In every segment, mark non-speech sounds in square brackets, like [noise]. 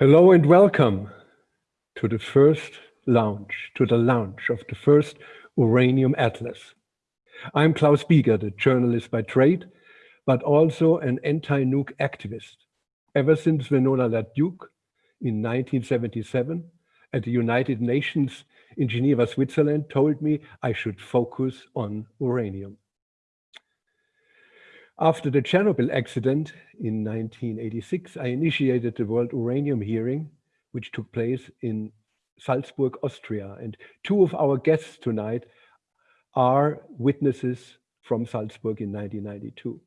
Hello and welcome to the first launch, to the launch of the first Uranium Atlas. I'm Klaus Biegert, the journalist by trade, but also an anti-nuke activist. Ever since Winona LaDuke in 1977 at the United Nations in Geneva, Switzerland, told me I should focus on uranium. After the Chernobyl accident in 1986, I initiated the World Uranium Hearing, which took place in Salzburg, Austria. And two of our guests tonight are witnesses from Salzburg in 1992.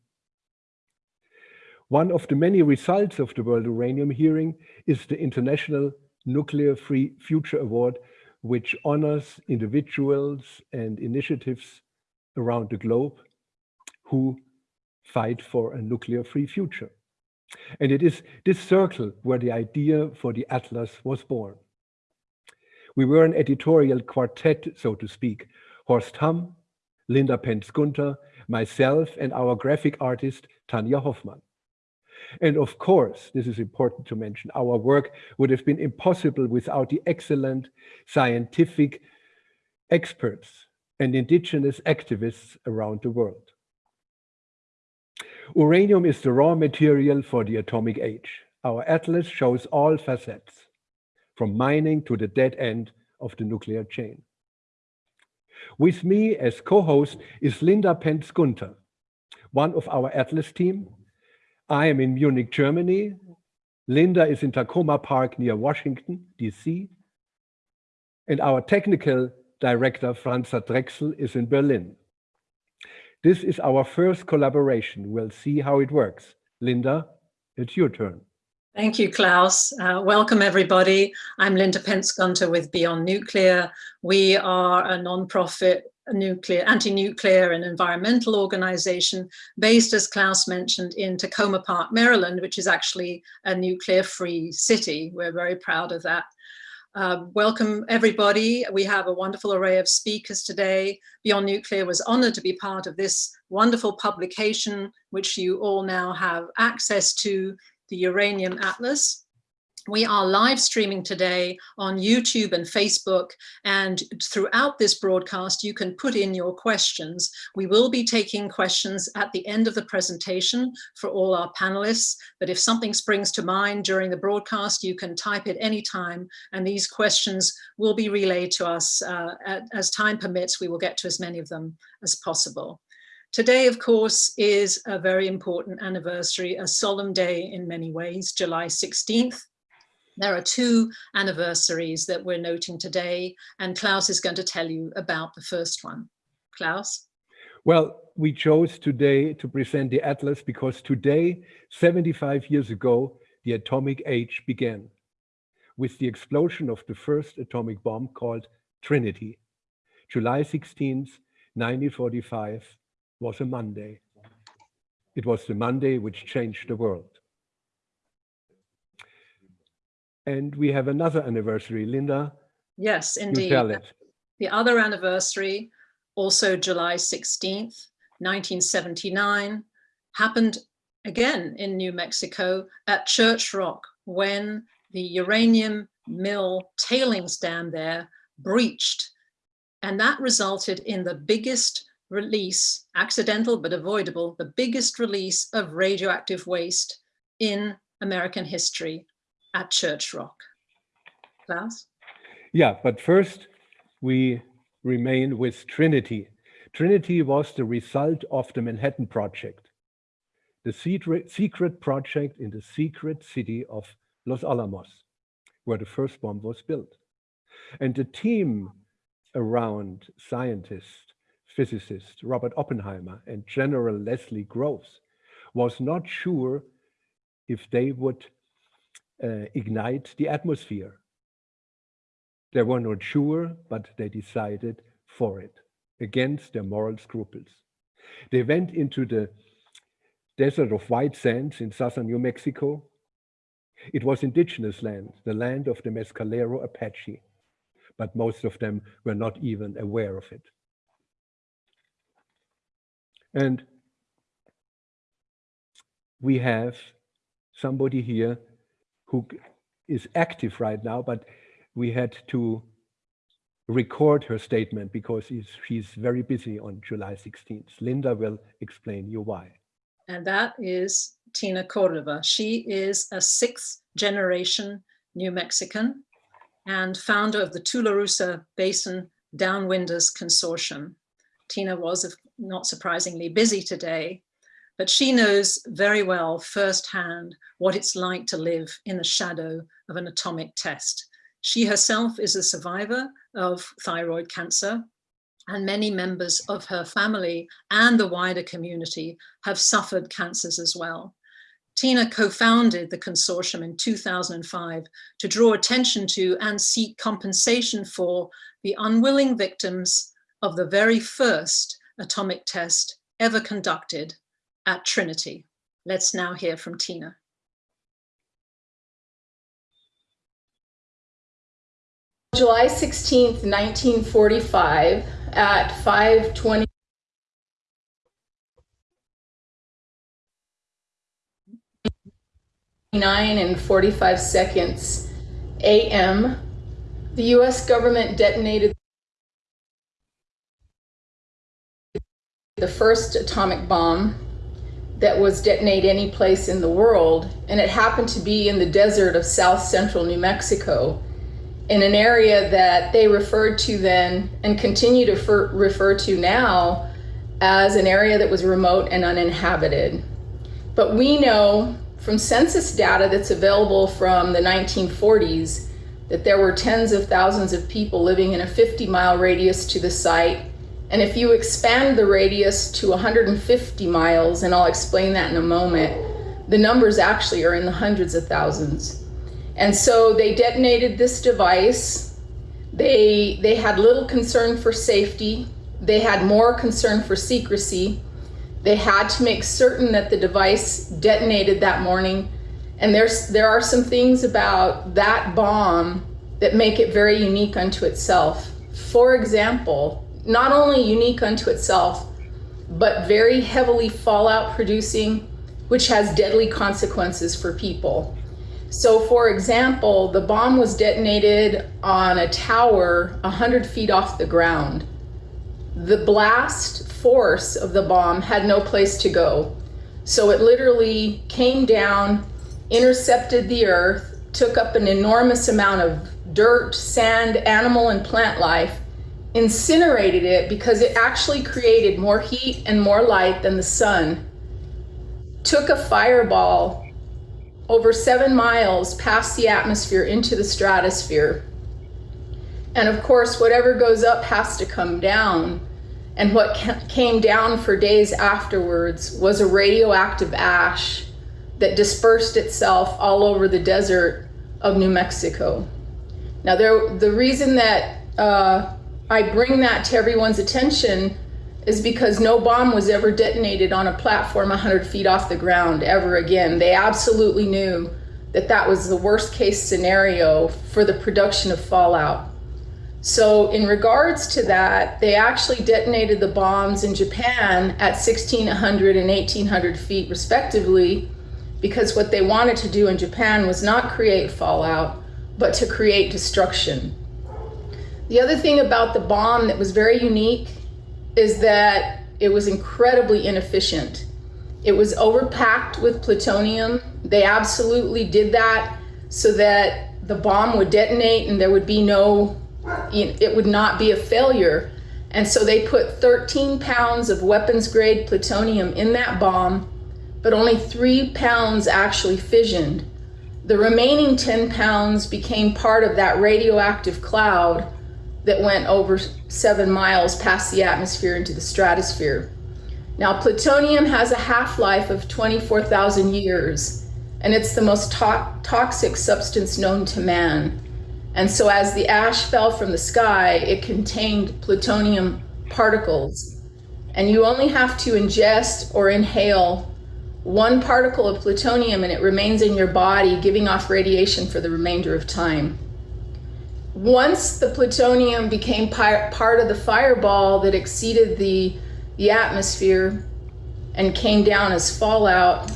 One of the many results of the World Uranium Hearing is the International Nuclear Free Future Award, which honors individuals and initiatives around the globe who fight for a nuclear-free future. And it is this circle where the idea for the Atlas was born. We were an editorial quartet, so to speak, Horst Hamm, Linda Pentz Gunter, myself, and our graphic artist, Tanja Hoffmann. And of course, this is important to mention, our work would have been impossible without the excellent scientific experts and indigenous activists around the world. Uranium is the raw material for the atomic age. Our atlas shows all facets, from mining to the dead end of the nuclear chain. With me as co-host is Linda Pentz Gunter, one of our atlas team. I am in Munich, Germany. Linda is in Takoma Park near Washington, DC. And our technical director, Franza Drechsel, is in Berlin. This is our first collaboration. We'll see how it works. Linda, it's your turn. Thank you, Klaus. Uh, welcome, everybody. I'm Linda Pentz Gunter with Beyond Nuclear. We are a non-profit nuclear, anti-nuclear and environmental organization based, as Klaus mentioned, in Takoma Park, Maryland, which is actually a nuclear-free city. We're very proud of that. Uh, welcome everybody. We have a wonderful array of speakers today. Beyond Nuclear was honored to be part of this wonderful publication, which you all now have access to, the Uranium Atlas. We are live streaming today on YouTube and Facebook and throughout this broadcast you can put in your questions. We will be taking questions at the end of the presentation for all our panelists but if something springs to mind during the broadcast you can type it anytime and these questions will be relayed to us uh, as time permits we will get to as many of them as possible. Today, of course, is a very important anniversary, a solemn day in many ways, July 16th, there are two anniversaries that we're noting today, and Klaus is going to tell you about the first one. Klaus? Well, we chose today to present the Atlas because today, 75 years ago, the atomic age began with the explosion of the first atomic bomb called Trinity. July 16th, 1945 was a Monday. It was the Monday which changed the world. And we have another anniversary, Linda. Yes, indeed. The other anniversary, also July 16th, 1979, happened again in New Mexico at Church Rock when the uranium mill tailings dam there breached. And that resulted in the biggest release, accidental but avoidable, the biggest release of radioactive waste in American history at Church Rock. Klaus? Yeah, but first we remain with Trinity. Trinity was the result of the Manhattan Project, the secret project in the secret city of Los Alamos, where the first bomb was built. And the team around scientist, physicist Robert Oppenheimer and General Leslie Groves was not sure if they would uh, ignite the atmosphere. They were not sure, but they decided for it, against their moral scruples. They went into the desert of white sands in southern New Mexico. It was indigenous land, the land of the Mescalero Apache, but most of them were not even aware of it. And we have somebody here who is active right now, but we had to record her statement because she's very busy on July 16th. Linda will explain you why. And that is Tina Cordova. She is a sixth generation New Mexican and founder of the Tularosa Basin Downwinders Consortium. Tina was, not surprisingly, busy today, but she knows very well firsthand what it's like to live in the shadow of an atomic test. She herself is a survivor of thyroid cancer and many members of her family and the wider community have suffered cancers as well. Tina co-founded the consortium in 2005 to draw attention to and seek compensation for the unwilling victims of the very first atomic test ever conducted at Trinity. Let's now hear from Tina. July 16th, 1945 at 520 9 and 45 seconds AM, the US government detonated the first atomic bomb that was detonated any place in the world, and it happened to be in the desert of south central New Mexico, in an area that they referred to then and continue to refer, refer to now as an area that was remote and uninhabited. But we know from census data that's available from the 1940s that there were tens of thousands of people living in a 50 mile radius to the site. And if you expand the radius to 150 miles, and I'll explain that in a moment, the numbers actually are in the hundreds of thousands. And so they detonated this device. They, they had little concern for safety. They had more concern for secrecy. They had to make certain that the device detonated that morning. And there's, there are some things about that bomb that make it very unique unto itself. For example, not only unique unto itself, but very heavily fallout producing, which has deadly consequences for people. So for example, the bomb was detonated on a tower 100 feet off the ground. The blast force of the bomb had no place to go. So it literally came down, intercepted the earth, took up an enormous amount of dirt, sand, animal, and plant life, incinerated it because it actually created more heat and more light than the sun, took a fireball over seven miles past the atmosphere into the stratosphere. And of course, whatever goes up has to come down. And what came down for days afterwards was a radioactive ash that dispersed itself all over the desert of New Mexico. Now, there, the reason that uh, I bring that to everyone's attention is because no bomb was ever detonated on a platform 100 feet off the ground ever again. They absolutely knew that that was the worst case scenario for the production of fallout. So in regards to that, they actually detonated the bombs in Japan at 1600 and 1800 feet respectively, because what they wanted to do in Japan was not create fallout, but to create destruction. The other thing about the bomb that was very unique is that it was incredibly inefficient. It was overpacked with plutonium. They absolutely did that so that the bomb would detonate and there would be no it would not be a failure. And so they put 13 pounds of weapons grade plutonium in that bomb, but only three pounds actually fissioned. The remaining 10 pounds became part of that radioactive cloud that went over seven miles past the atmosphere into the stratosphere. Now, plutonium has a half-life of 24,000 years, and it's the most to toxic substance known to man. And so as the ash fell from the sky, it contained plutonium particles. And you only have to ingest or inhale one particle of plutonium and it remains in your body, giving off radiation for the remainder of time. Once the plutonium became part of the fireball that exceeded the, the atmosphere and came down as fallout,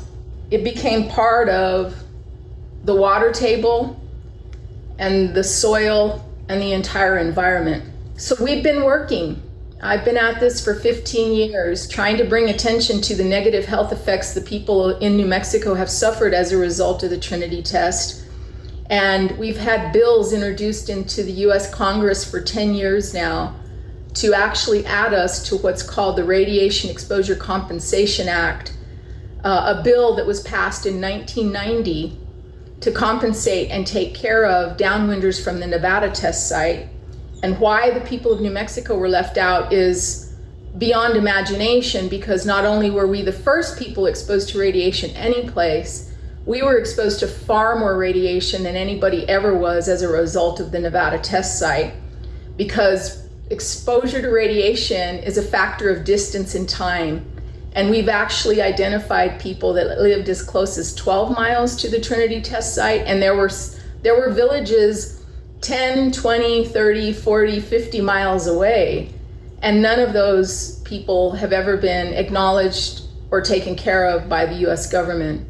it became part of the water table, and the soil and the entire environment. So we've been working. I've been at this for 15 years, trying to bring attention to the negative health effects the people in New Mexico have suffered as a result of the Trinity test. And we've had bills introduced into the US Congress for 10 years now to actually add us to what's called the Radiation Exposure Compensation Act, uh, a bill that was passed in 1990 to compensate and take care of downwinders from the Nevada test site. And why the people of New Mexico were left out is beyond imagination because not only were we the first people exposed to radiation any place, we were exposed to far more radiation than anybody ever was as a result of the Nevada test site because exposure to radiation is a factor of distance and time. And we've actually identified people that lived as close as 12 miles to the Trinity test site. And there were, there were villages 10, 20, 30, 40, 50 miles away. And none of those people have ever been acknowledged or taken care of by the US government.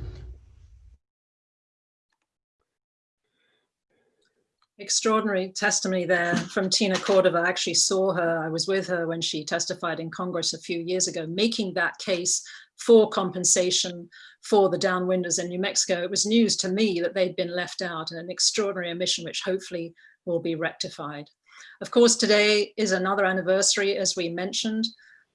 Extraordinary testimony there from Tina Cordova. I actually saw her, I was with her when she testified in Congress a few years ago, making that case for compensation for the downwinders in New Mexico. It was news to me that they'd been left out, an extraordinary omission which hopefully will be rectified. Of course, today is another anniversary, as we mentioned.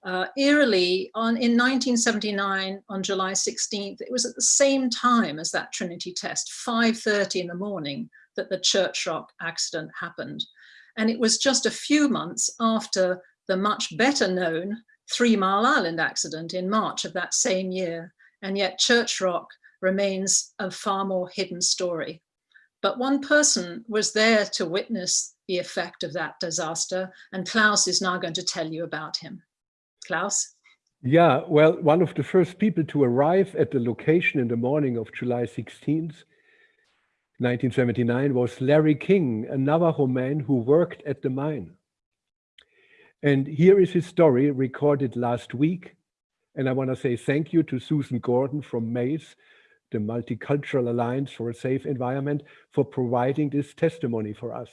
Uh, eerily, on, in 1979, on July 16th, it was at the same time as that Trinity test, 5.30 in the morning, that the Church Rock accident happened. And it was just a few months after the much better known Three Mile Island accident in March of that same year. And yet Church Rock remains a far more hidden story. But one person was there to witness the effect of that disaster. And Klaus is now going to tell you about him. Klaus? Yeah, well, one of the first people to arrive at the location in the morning of July 16th 1979 was Larry King, a Navajo man who worked at the mine. And here is his story recorded last week. And I want to say thank you to Susan Gordon from MASE, the Multicultural Alliance for a Safe Environment, for providing this testimony for us.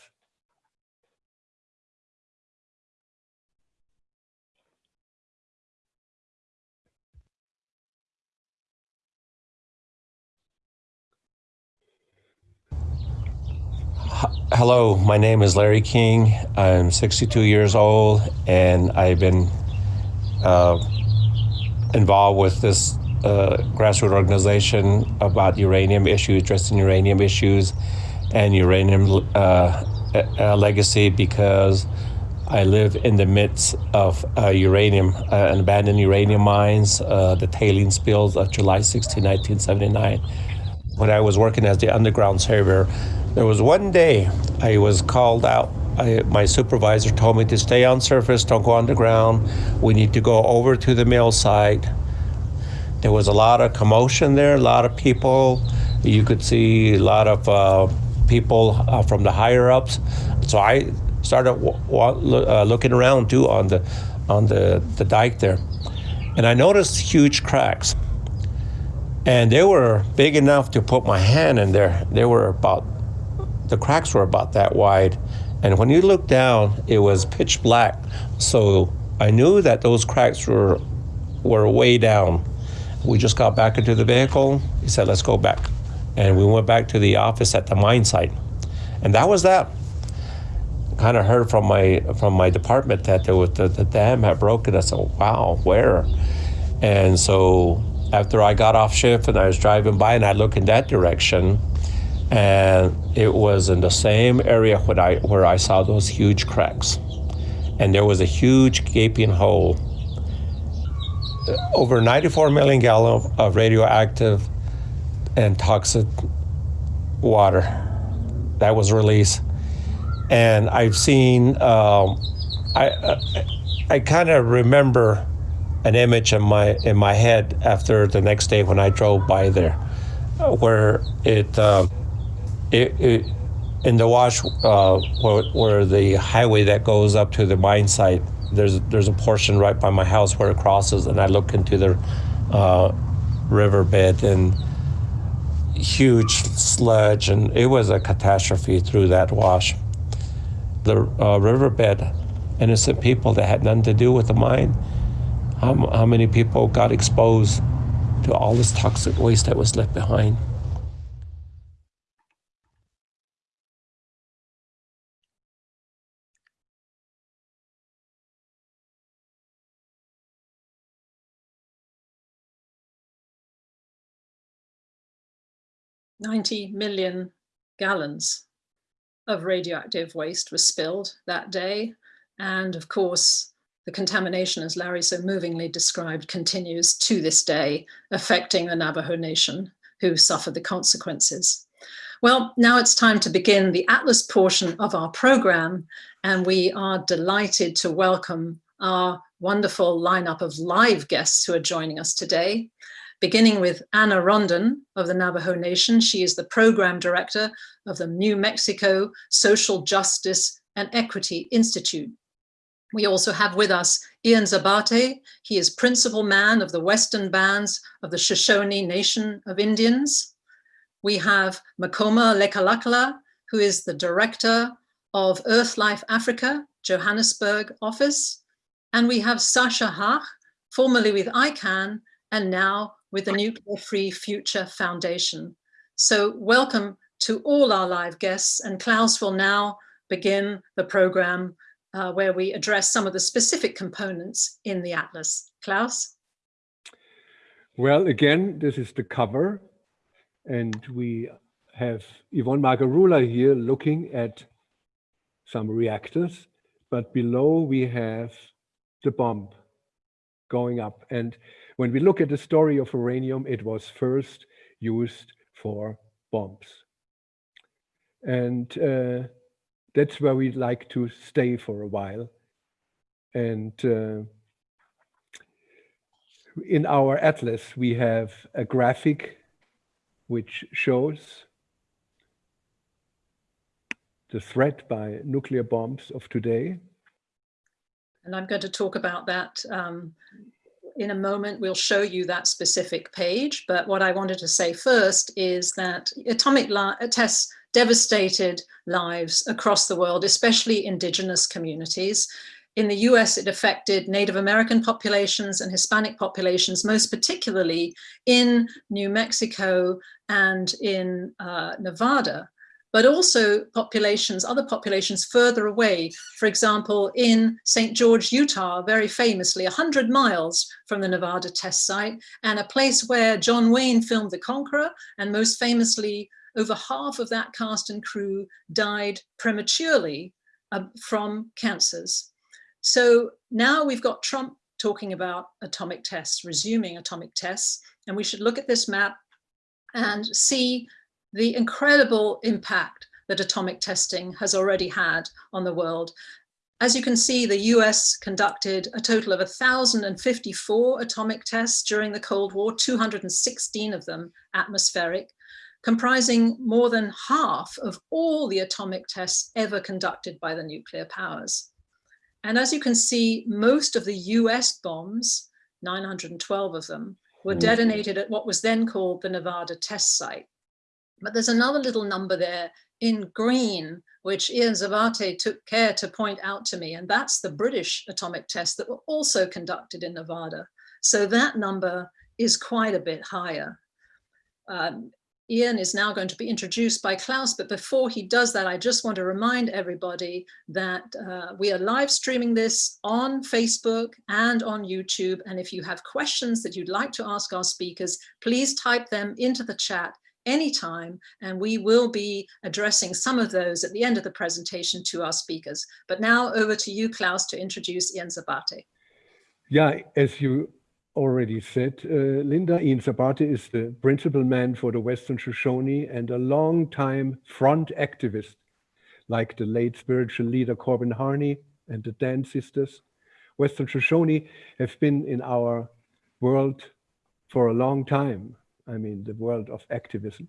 Hello, my name is Larry King. I'm 62 years old, and I've been uh, involved with this uh, grassroots organization about uranium issues, addressing uranium issues and uranium uh, legacy because I live in the midst of uh, uranium, uh, abandoned uranium mines, uh, the tailing spills of July 16, 1979. When I was working as the underground surveyor, there was one day I was called out. I, my supervisor told me to stay on surface, don't go underground. We need to go over to the mill site. There was a lot of commotion there, a lot of people. You could see a lot of uh, people uh, from the higher ups. So I started uh, looking around too on the on the, the dike there, and I noticed huge cracks. And they were big enough to put my hand in there. They were about the cracks were about that wide. And when you look down, it was pitch black. So I knew that those cracks were, were way down. We just got back into the vehicle. He said, let's go back. And we went back to the office at the mine site. And that was that. Kind of heard from my from my department that there was the, the dam had broken. I said, wow, where? And so after I got off shift and I was driving by and I looked in that direction, and it was in the same area where I, where I saw those huge cracks. And there was a huge gaping hole. Over 94 million gallons of radioactive and toxic water that was released. And I've seen, um, I, I, I kind of remember an image in my in my head after the next day when I drove by there, where it um, it, it, in the wash uh, where, where, the highway that goes up to the mine site, there's there's a portion right by my house where it crosses, and I look into the uh, riverbed, and huge sludge, and it was a catastrophe through that wash. The uh, riverbed, innocent people that had nothing to do with the mine. How, how many people got exposed to all this toxic waste that was left behind? 90 million gallons of radioactive waste was spilled that day. And of course, the contamination, as Larry so movingly described, continues to this day, affecting the Navajo Nation, who suffered the consequences. Well, now it's time to begin the Atlas portion of our program, and we are delighted to welcome our wonderful lineup of live guests who are joining us today beginning with Anna Rondon of the Navajo Nation. She is the program director of the New Mexico Social Justice and Equity Institute. We also have with us Ian Zabarte. He is principal man of the Western Bands of the Shoshone Nation of Indians. We have Makoma Lekalakala, who is the director of Earthlife Africa, Johannesburg office. And we have Sasha Hach, formerly with ICAN, and now with the Nuclear Free Future Foundation. So welcome to all our live guests and Klaus will now begin the program uh, where we address some of the specific components in the Atlas. Klaus? Well, again, this is the cover and we have Yvonne Margarula here looking at some reactors, but below we have the bomb going up. And when we look at the story of uranium, it was first used for bombs. And uh, that's where we'd like to stay for a while. And uh, in our atlas, we have a graphic which shows the threat by nuclear bombs of today. And I'm going to talk about that um, in a moment, we'll show you that specific page. But what I wanted to say first is that atomic tests devastated lives across the world, especially indigenous communities. In the US, it affected Native American populations and Hispanic populations, most particularly in New Mexico and in uh, Nevada but also populations, other populations further away. For example, in St. George, Utah, very famously 100 miles from the Nevada test site and a place where John Wayne filmed The Conqueror and most famously over half of that cast and crew died prematurely uh, from cancers. So now we've got Trump talking about atomic tests, resuming atomic tests, and we should look at this map and see the incredible impact that atomic testing has already had on the world. As you can see, the US conducted a total of 1,054 atomic tests during the Cold War, 216 of them atmospheric, comprising more than half of all the atomic tests ever conducted by the nuclear powers. And as you can see, most of the US bombs, 912 of them, were mm. detonated at what was then called the Nevada test site. But there's another little number there in green, which Ian Zabarte took care to point out to me, and that's the British atomic tests that were also conducted in Nevada. So that number is quite a bit higher. Um, Ian is now going to be introduced by Klaus, but before he does that, I just want to remind everybody that uh, we are live streaming this on Facebook and on YouTube. And if you have questions that you'd like to ask our speakers, please type them into the chat anytime, and we will be addressing some of those at the end of the presentation to our speakers. But now over to you, Klaus, to introduce Ian Zabarte. Yeah, as you already said, uh, Linda, Ian Zabarte is the principal man for the Western Shoshone and a long-time front activist, like the late spiritual leader Corbin Harney and the Dann Sisters. Western Shoshone have been in our world for a long time. I mean, the world of activism.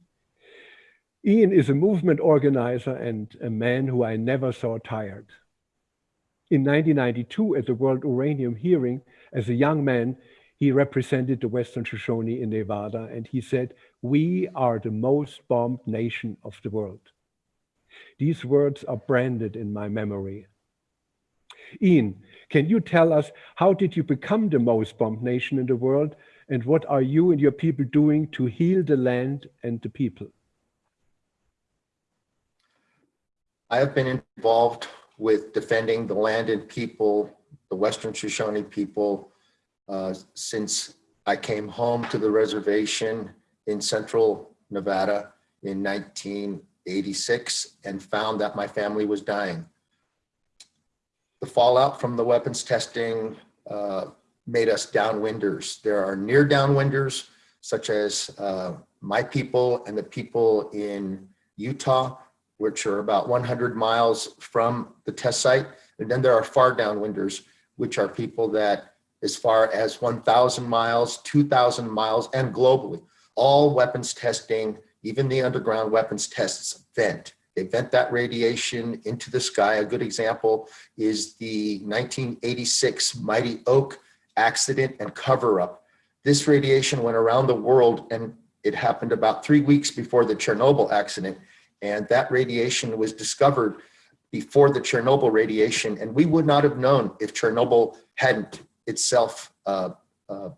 Ian is a movement organizer and a man who I never saw tired. In 1992, at the World Uranium hearing, as a young man, He represented the Western Shoshone in Nevada, and he said, we are the most bombed nation of the world. These words are branded in my memory. Ian, can you tell us how did you become the most bombed nation in the world and what are you and your people doing to heal the land and the people? I have been involved with defending the land and people, the Western Shoshone people, uh, since I came home to the reservation in central Nevada in 1986 and found that my family was dying. The fallout from the weapons testing uh, made us downwinders. There are near downwinders, such as uh, my people and the people in Utah, which are about 100 miles from the test site. And then there are far downwinders, which are people that as far as 1,000 miles, 2,000 miles, and globally, all weapons testing, even the underground weapons tests vent. They vent that radiation into the sky. A good example is the 1986 Mighty Oak accident and cover up. This radiation went around the world and it happened about three weeks before the Chernobyl accident. And that radiation was discovered before the Chernobyl radiation. And we would not have known if Chernobyl hadn't itself uh, uh,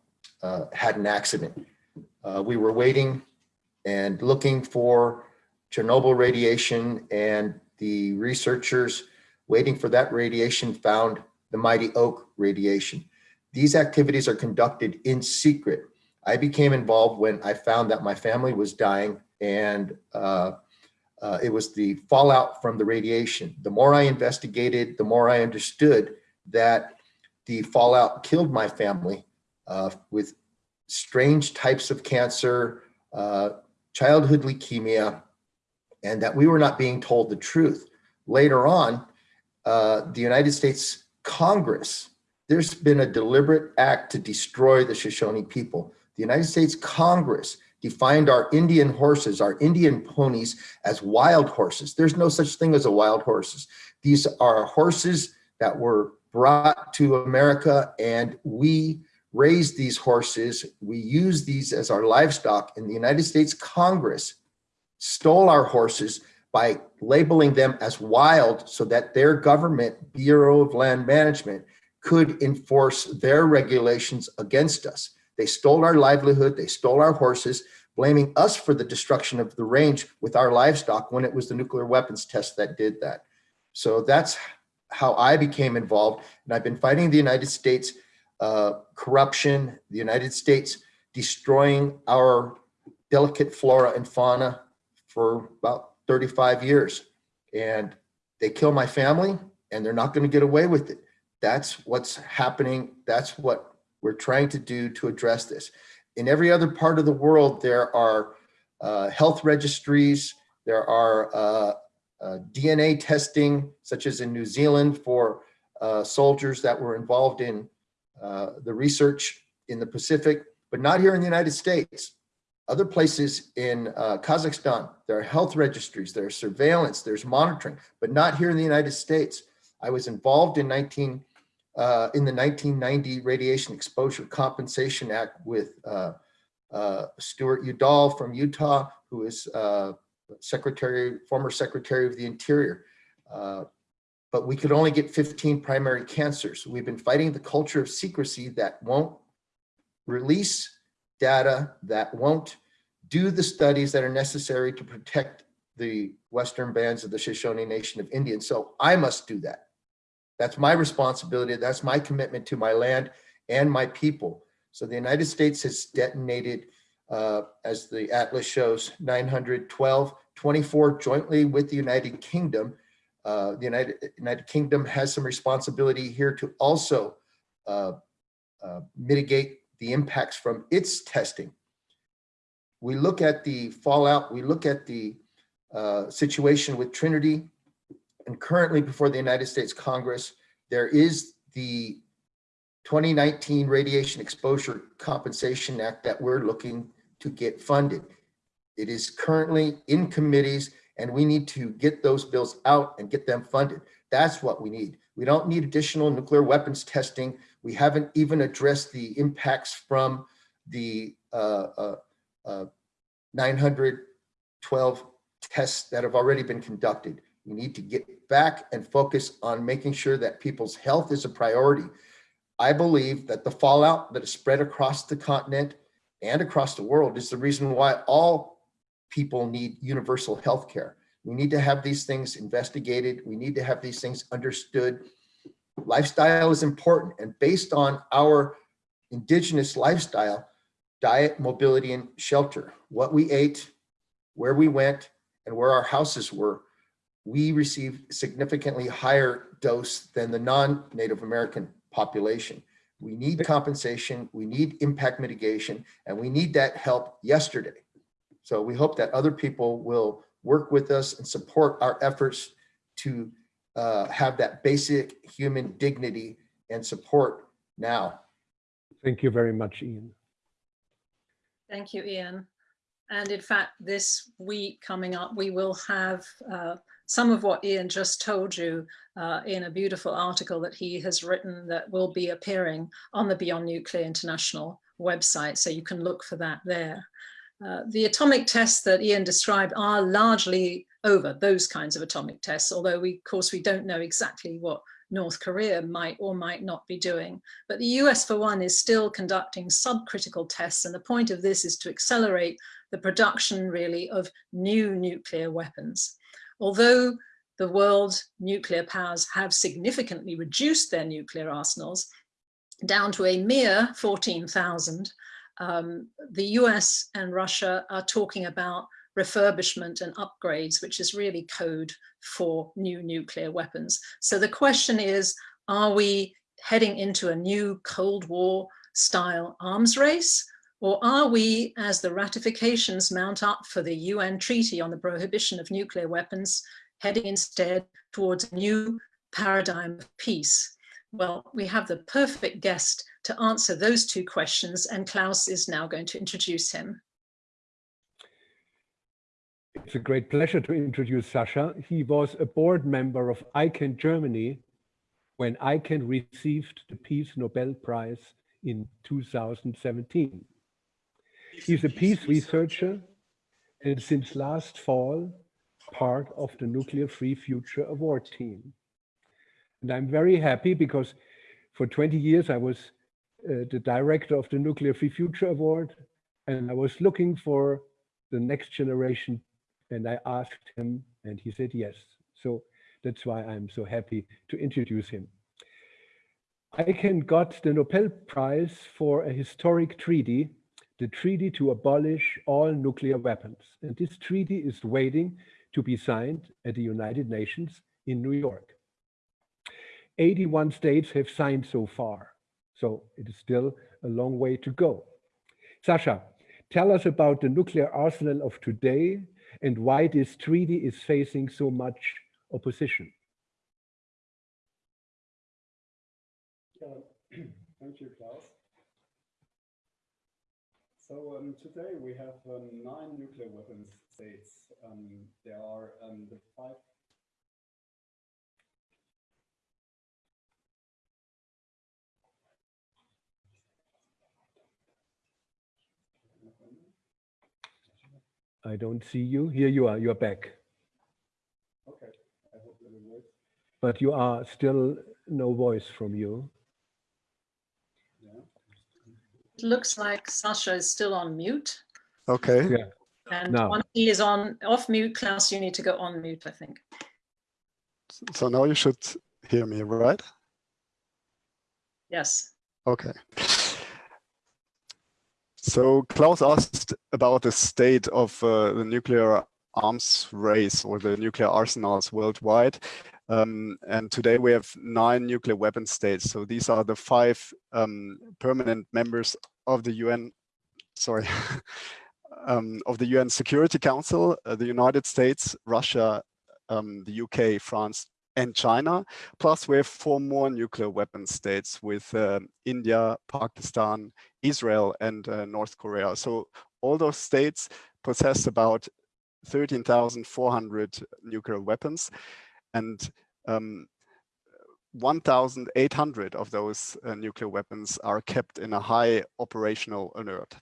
uh, had an accident. Uh, we were waiting and looking for Chernobyl radiation and the researchers waiting for that radiation found the mighty oak radiation. These activities are conducted in secret. I became involved when I found that my family was dying and uh, uh, it was the fallout from the radiation. The more I investigated, the more I understood that the fallout killed my family uh, with strange types of cancer, uh, childhood leukemia, and that we were not being told the truth. Later on, uh, the United States Congress, there's been a deliberate act to destroy the Shoshone people. The United States Congress defined our Indian horses, our Indian ponies as wild horses. There's no such thing as a wild horses. These are horses that were brought to America and we raised these horses. We use these as our livestock and the United States Congress stole our horses by labeling them as wild so that their government, Bureau of Land Management, could enforce their regulations against us. They stole our livelihood, they stole our horses, blaming us for the destruction of the range with our livestock when it was the nuclear weapons test that did that. So that's how I became involved. And I've been fighting the United States uh, corruption, the United States destroying our delicate flora and fauna for about 35 years. And they kill my family and they're not going to get away with it. That's what's happening. That's what we're trying to do to address this. In every other part of the world, there are uh, health registries, there are uh, uh, DNA testing, such as in New Zealand for uh, soldiers that were involved in uh, the research in the Pacific, but not here in the United States. Other places in uh, Kazakhstan, there are health registries, there's surveillance, there's monitoring, but not here in the United States. I was involved in 19 uh, in the 1990 Radiation Exposure Compensation Act with uh, uh, Stewart Udall from Utah, who is uh, Secretary, former Secretary of the Interior. Uh, but we could only get 15 primary cancers. We've been fighting the culture of secrecy that won't release data, that won't do the studies that are necessary to protect the Western bands of the Shoshone Nation of Indians. So I must do that. That's my responsibility. That's my commitment to my land and my people. So the United States has detonated, uh, as the Atlas shows, 912, 24 jointly with the United Kingdom. Uh, the United, United Kingdom has some responsibility here to also uh, uh mitigate the impacts from its testing. We look at the fallout, we look at the uh, situation with Trinity, and currently before the United States Congress, there is the 2019 Radiation Exposure Compensation Act that we're looking to get funded. It is currently in committees and we need to get those bills out and get them funded. That's what we need. We don't need additional nuclear weapons testing. We haven't even addressed the impacts from the uh, uh, uh, 912 tests that have already been conducted. We need to get back and focus on making sure that people's health is a priority. I believe that the fallout that is spread across the continent and across the world is the reason why all people need universal health care. We need to have these things investigated. We need to have these things understood. Lifestyle is important and based on our indigenous lifestyle, diet, mobility, and shelter, what we ate, where we went, and where our houses were, we received significantly higher dose than the non-Native American population. We need compensation, we need impact mitigation, and we need that help yesterday. So we hope that other people will work with us and support our efforts to uh, have that basic human dignity and support now. Thank you very much, Ian. Thank you, Ian. And in fact, this week coming up, we will have uh, some of what Ian just told you uh, in a beautiful article that he has written that will be appearing on the Beyond Nuclear International website. So you can look for that there. Uh, the atomic tests that Ian described are largely over those kinds of atomic tests, although we, of course, we don't know exactly what North Korea might or might not be doing. But the US, for one, is still conducting subcritical tests. And the point of this is to accelerate the production, really, of new nuclear weapons. Although the world nuclear powers have significantly reduced their nuclear arsenals down to a mere 14,000, um, the US and Russia are talking about refurbishment and upgrades, which is really code for new nuclear weapons. So the question is, are we heading into a new Cold War style arms race? Or are we, as the ratifications mount up for the UN Treaty on the Prohibition of Nuclear Weapons, heading instead towards a new paradigm of peace? Well, we have the perfect guest to answer those two questions, and Klaus is now going to introduce him. It's a great pleasure to introduce Sasha. He was a board member of ICAN Germany when ICAN received the Peace Nobel Prize in 2017. He's a peace researcher and since last fall, part of the Nuclear Free Future Award team. And I'm very happy because for 20 years I was uh, the director of the Nuclear Free Future Award and I was looking for the next generation and I asked him and he said yes. So that's why I'm so happy to introduce him. ICAN got the Nobel Prize for a historic treaty, the treaty to abolish all nuclear weapons. And this treaty is waiting to be signed at the United Nations in New York. 81 states have signed so far, so it is still a long way to go. Sasha, tell us about the nuclear arsenal of today and why this treaty is facing so much opposition. [clears throat] Thank you, Klaus. So um, today we have um, nine nuclear weapons states. Um, there are um, the five I don't see you. Here you are. You're back. Okay. I hope that will work. But you are still no voice from you. Yeah. It looks like Sasha is still on mute. Okay. Yeah. And Now. once he is on off mute, Klaus, you need to go on mute, I think. So now you should hear me, right? Yes. Okay. So Klaus asked about the state of uh, the nuclear arms race or the nuclear arsenals worldwide. Um, and today we have nine nuclear weapon states. So these are the five um, permanent members of the UN, sorry, [laughs] um, of the UN Security Council, uh, the United States, Russia, um, the UK, France, and China. Plus we have four more nuclear weapon states with uh, India, Pakistan, Israel, and uh, North Korea. So all those states possess about 13,400 nuclear weapons. And um, 1,800 of those uh, nuclear weapons are kept in a high operational alert.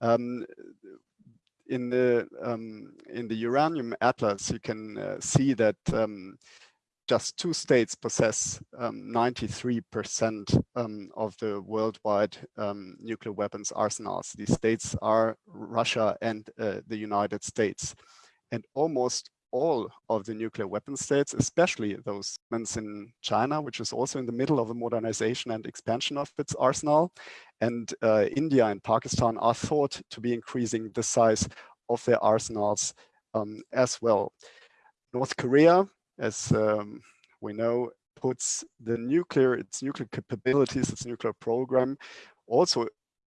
Um, in the um, in the uranium atlas, you can uh, see that um, just two states possess 93% um, um, of the worldwide um, nuclear weapons arsenals. These states are Russia and uh, the United States. And almost all of the nuclear weapon states, especially those in China, which is also in the middle of a modernization and expansion of its arsenal, and uh, India and Pakistan are thought to be increasing the size of their arsenals um, as well. North Korea as um, we know, puts the nuclear, its nuclear capabilities, its nuclear program, also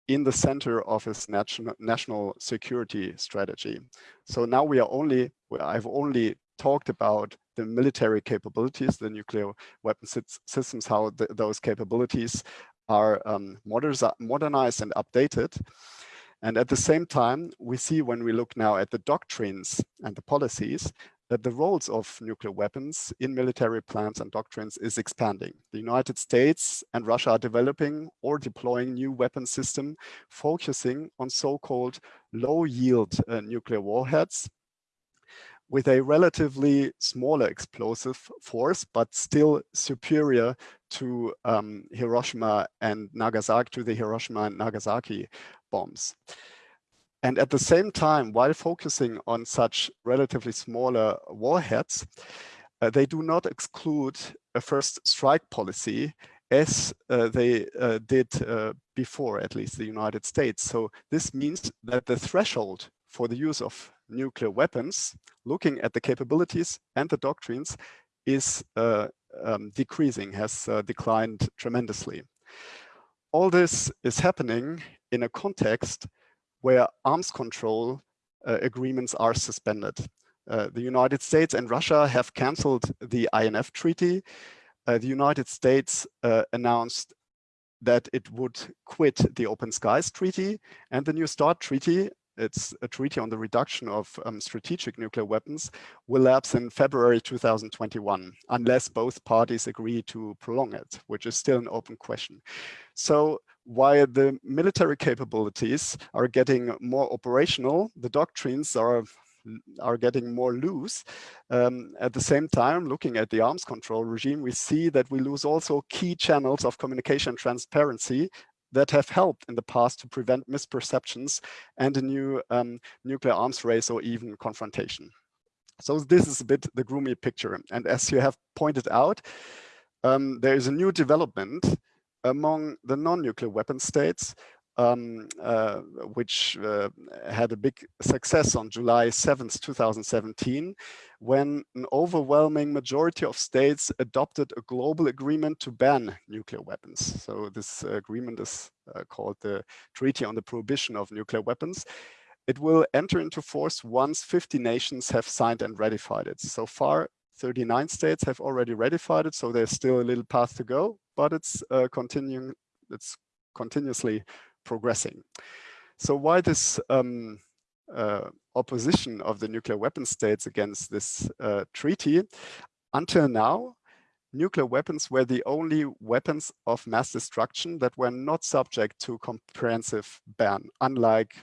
in the center of its national national security strategy. So now we are only, I've only talked about the military capabilities, the nuclear weapon systems, how the, those capabilities are um, modernized and updated. And at the same time, we see when we look now at the doctrines and the policies that the roles of nuclear weapons in military plans and doctrines is expanding. The United States and Russia are developing or deploying new weapon system focusing on so-called low-yield uh, nuclear warheads with a relatively smaller explosive force, but still superior to um, Hiroshima and Nagasaki, to the Hiroshima and Nagasaki bombs. And at the same time, while focusing on such relatively smaller warheads, uh, they do not exclude a first strike policy as uh, they uh, did uh, before, at least the United States. So this means that the threshold for the use of nuclear weapons, looking at the capabilities and the doctrines, is uh, um, decreasing, has uh, declined tremendously. All this is happening in a context where arms control uh, agreements are suspended. Uh, the United States and Russia have canceled the INF treaty. Uh, the United States uh, announced that it would quit the Open Skies Treaty and the New START Treaty. It's a treaty on the reduction of um, strategic nuclear weapons will lapse in February 2021, unless both parties agree to prolong it, which is still an open question. So while the military capabilities are getting more operational, the doctrines are are getting more loose. Um, at the same time, looking at the arms control regime, we see that we lose also key channels of communication transparency that have helped in the past to prevent misperceptions and a new um, nuclear arms race or even confrontation. So this is a bit the gloomy picture. And as you have pointed out, um, there is a new development among the non-nuclear weapon states, um, uh, which uh, had a big success on July 7th, 2017, when an overwhelming majority of states adopted a global agreement to ban nuclear weapons. So this agreement is uh, called the Treaty on the Prohibition of Nuclear Weapons. It will enter into force once 50 nations have signed and ratified it. So far, 39 states have already ratified it, so there's still a little path to go, but it's uh, continuing, it's continuously progressing. So why this um, uh, opposition of the nuclear weapon states against this uh, treaty? Until now, nuclear weapons were the only weapons of mass destruction that were not subject to comprehensive ban, unlike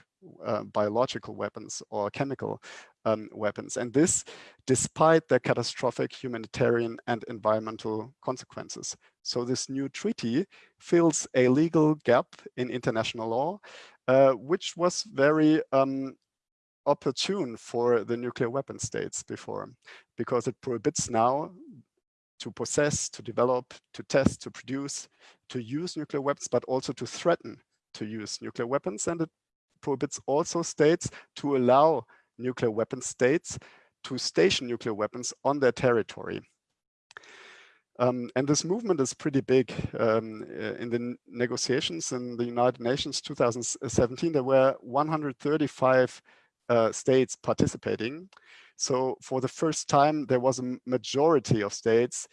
uh, biological weapons or chemical um, weapons. And this despite their catastrophic humanitarian and environmental consequences. So this new treaty fills a legal gap in international law, uh, which was very um, opportune for the nuclear weapon states before, because it prohibits now to possess, to develop, to test, to produce, to use nuclear weapons, but also to threaten to use nuclear weapons. And it prohibits also states to allow nuclear weapon states to station nuclear weapons on their territory. Um, and this movement is pretty big. Um, uh, in the negotiations in the United Nations 2017, there were 135 uh, states participating. So for the first time, there was a majority of states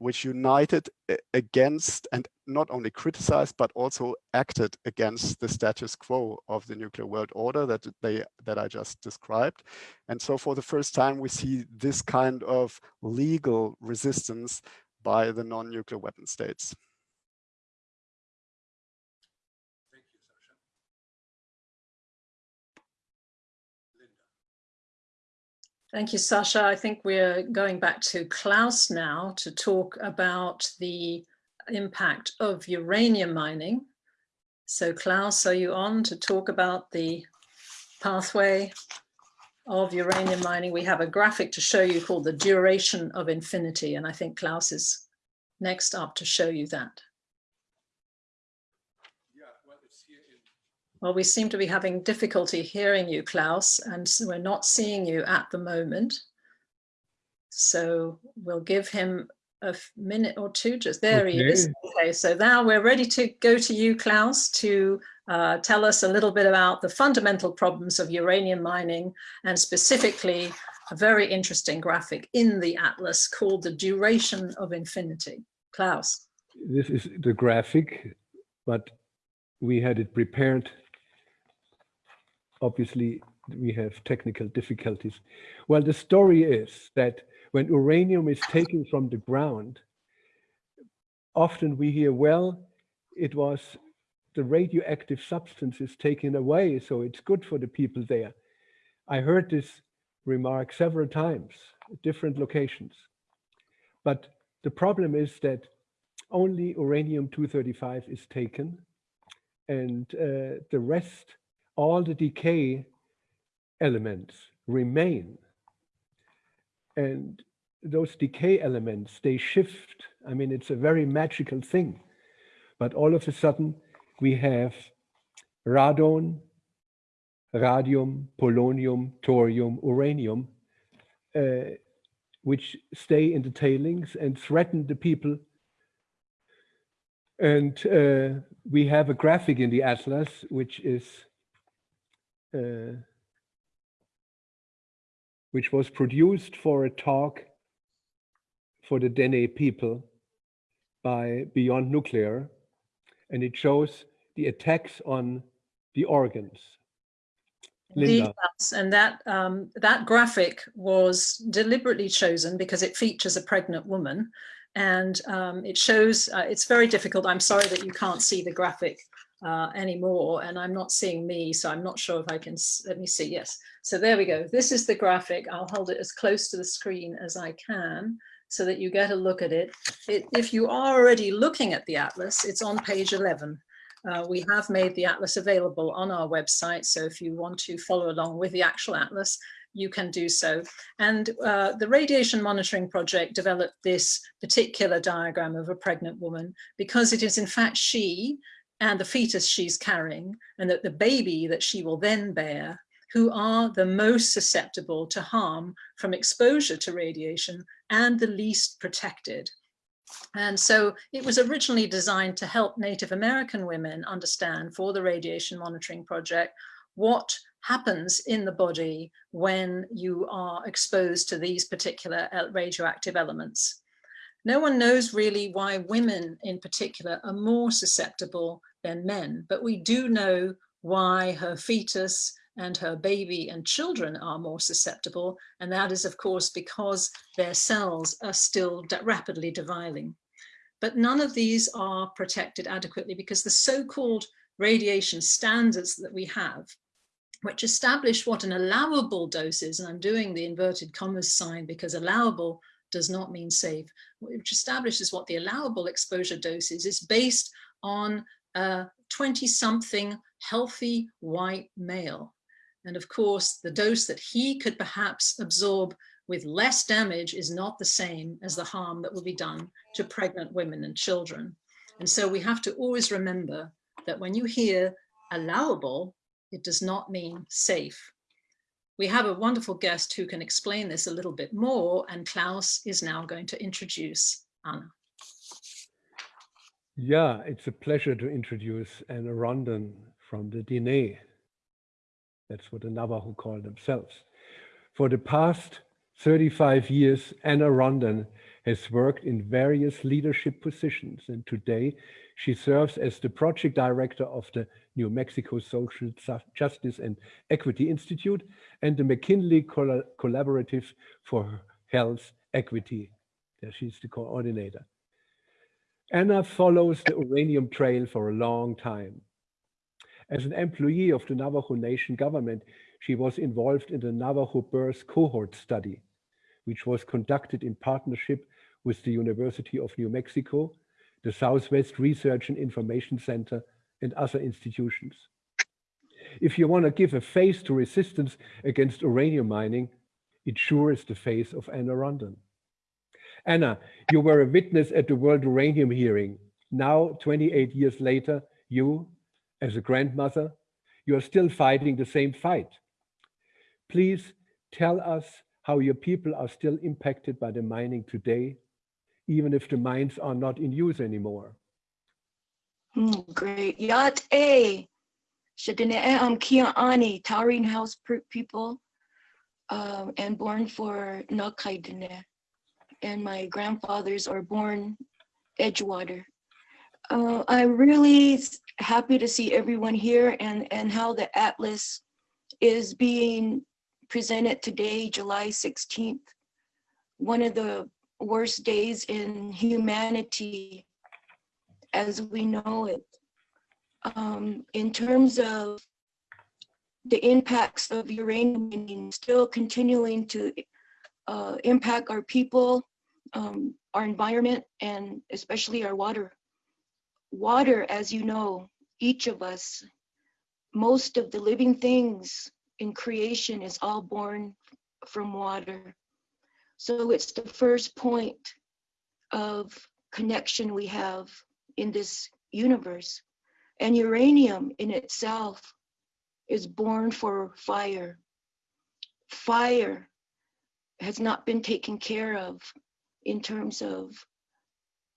which united against and not only criticized but also acted against the status quo of the nuclear world order that they that I just described. And so for the first time we see this kind of legal resistance by the non-nuclear weapon states. Thank you, Sasha. I think we're going back to Klaus now to talk about the impact of uranium mining. So Klaus, are you on to talk about the pathway of uranium mining? We have a graphic to show you called the duration of infinity. And I think Klaus is next up to show you that. Well, we seem to be having difficulty hearing you, Klaus, and so we're not seeing you at the moment. So we'll give him a minute or two, just there okay. he is. Okay, so now we're ready to go to you, Klaus, to uh, tell us a little bit about the fundamental problems of uranium mining and specifically a very interesting graphic in the atlas called the duration of infinity. Klaus. This is the graphic, but we had it prepared obviously we have technical difficulties. Well, the story is that when uranium is taken from the ground, often we hear, well, it was the radioactive substance is taken away, so it's good for the people there. I heard this remark several times at different locations. But the problem is that only uranium-235 is taken and uh, the rest all the decay elements remain. And those decay elements, they shift. I mean, it's a very magical thing. But all of a sudden, we have radon, radium, polonium, thorium, uranium, uh, which stay in the tailings and threaten the people. And uh, we have a graphic in the atlas, which is uh, which was produced for a talk for the Dene people by Beyond Nuclear. And it shows the attacks on the organs. Linda. and that um, that graphic was deliberately chosen because it features a pregnant woman and um, it shows, uh, it's very difficult. I'm sorry that you can't see the graphic uh, anymore and I'm not seeing me so I'm not sure if I can let me see yes. So there we go. This is the graphic. I'll hold it as close to the screen as I can so that you get a look at it, it if you are already looking at the atlas it's on page 11 uh, we have made the atlas available on our website so if you want to follow along with the actual atlas you can do so. And uh, the radiation monitoring project developed this particular diagram of a pregnant woman because it is in fact she and the fetus she's carrying and that the baby that she will then bear who are the most susceptible to harm from exposure to radiation and the least protected. And so it was originally designed to help Native American women understand for the radiation monitoring project what happens in the body when you are exposed to these particular uh, radioactive elements. No one knows really why women in particular are more susceptible than men, but we do know why her fetus and her baby and children are more susceptible. And that is, of course, because their cells are still rapidly dividing. But none of these are protected adequately because the so-called radiation standards that we have, which establish what an allowable dose is, and I'm doing the inverted commas sign because allowable does not mean safe, which establishes what the allowable exposure dose is, is based on a 20 something healthy white male. And of course, the dose that he could perhaps absorb with less damage is not the same as the harm that will be done to pregnant women and children. And so we have to always remember that when you hear allowable, it does not mean safe. We have a wonderful guest who can explain this a little bit more, and Klaus is now going to introduce Anna. Yeah, it's a pleasure to introduce Anna Rondon from the Dene. That's what the Navajo call themselves. For the past 35 years, Anna Rondon has worked in various leadership positions, and today she serves as the project director of the New Mexico Social Justice and Equity Institute and the McKinley Collaborative for Health Equity. There she's the coordinator. Anna follows the uranium trail for a long time. As an employee of the Navajo Nation government, she was involved in the Navajo birth cohort study, which was conducted in partnership with the University of New Mexico, the Southwest Research and Information Center, and other institutions. If you want to give a face to resistance against uranium mining, it sure is the face of Anna Rondon. Anna, you were a witness at the World Uranium hearing. Now, 28 years later, you, as a grandmother, you are still fighting the same fight. Please tell us how your people are still impacted by the mining today, even if the mines are not in use anymore. Mm, great. Yat A. Shadine am Kia Ani, Towering House people, um, and born for Nakaidine. And my grandfathers are born Edgewater. Uh, I'm really happy to see everyone here and, and how the Atlas is being presented today, July 16th. One of the worst days in humanity as we know it. Um, in terms of the impacts of uranium still continuing to uh, impact our people, um, our environment, and especially our water. Water, as you know, each of us, most of the living things in creation is all born from water. So it's the first point of connection we have in this universe. And uranium in itself is born for fire. Fire has not been taken care of in terms of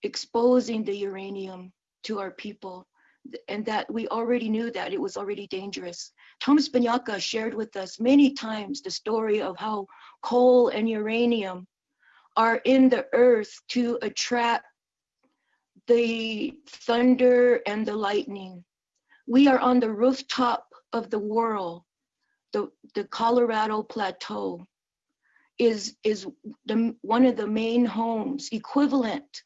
exposing the uranium to our people and that we already knew that it was already dangerous. Thomas Banyacya shared with us many times the story of how coal and uranium are in the earth to attract the thunder and the lightning. We are on the rooftop of the world. The, the Colorado Plateau is, is the, one of the main homes equivalent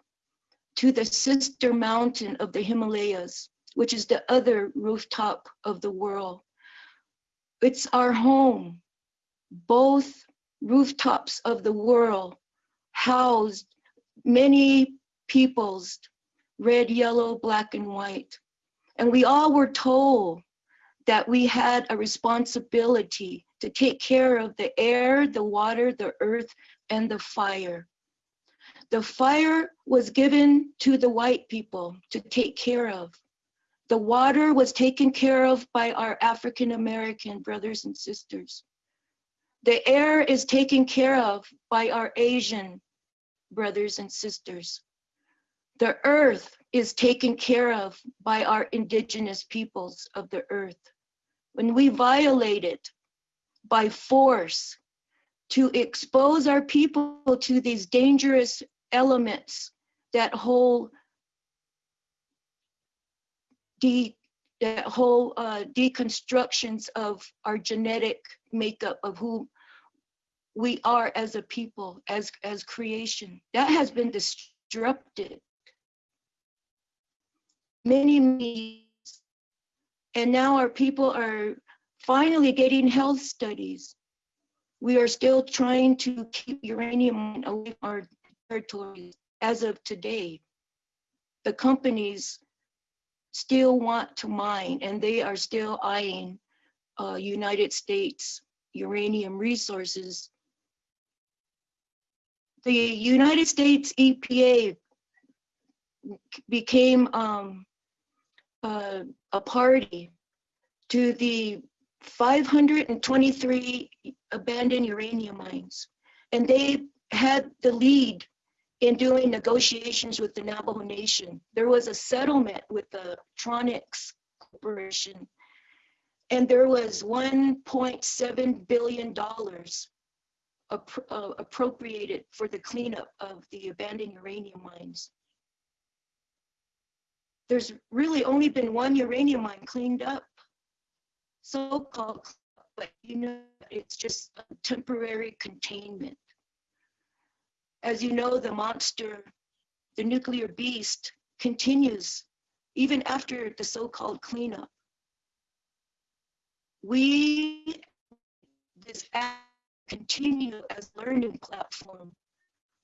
to the sister mountain of the Himalayas, which is the other rooftop of the world. It's our home. Both rooftops of the world housed many peoples red, yellow, black, and white. And we all were told that we had a responsibility to take care of the air, the water, the earth, and the fire. The fire was given to the white people to take care of. The water was taken care of by our African American brothers and sisters. The air is taken care of by our Asian brothers and sisters. The earth is taken care of by our indigenous peoples of the earth. When we violate it by force to expose our people to these dangerous elements that whole de that whole uh, deconstructions of our genetic makeup of who we are as a people, as as creation, that has been disrupted many, many and now our people are finally getting health studies. We are still trying to keep uranium away from our territories as of today. The companies still want to mine and they are still eyeing uh, United States uranium resources. The United States EPA became um, uh, a party to the 523 abandoned uranium mines. And they had the lead in doing negotiations with the Navajo Nation. There was a settlement with the Tronox Corporation, and there was $1.7 billion uh, appropriated for the cleanup of the abandoned uranium mines there's really only been one uranium mine cleaned up, so-called, but you know, it's just temporary containment. As you know, the monster, the nuclear beast continues even after the so-called cleanup. We, this app continue as learning platform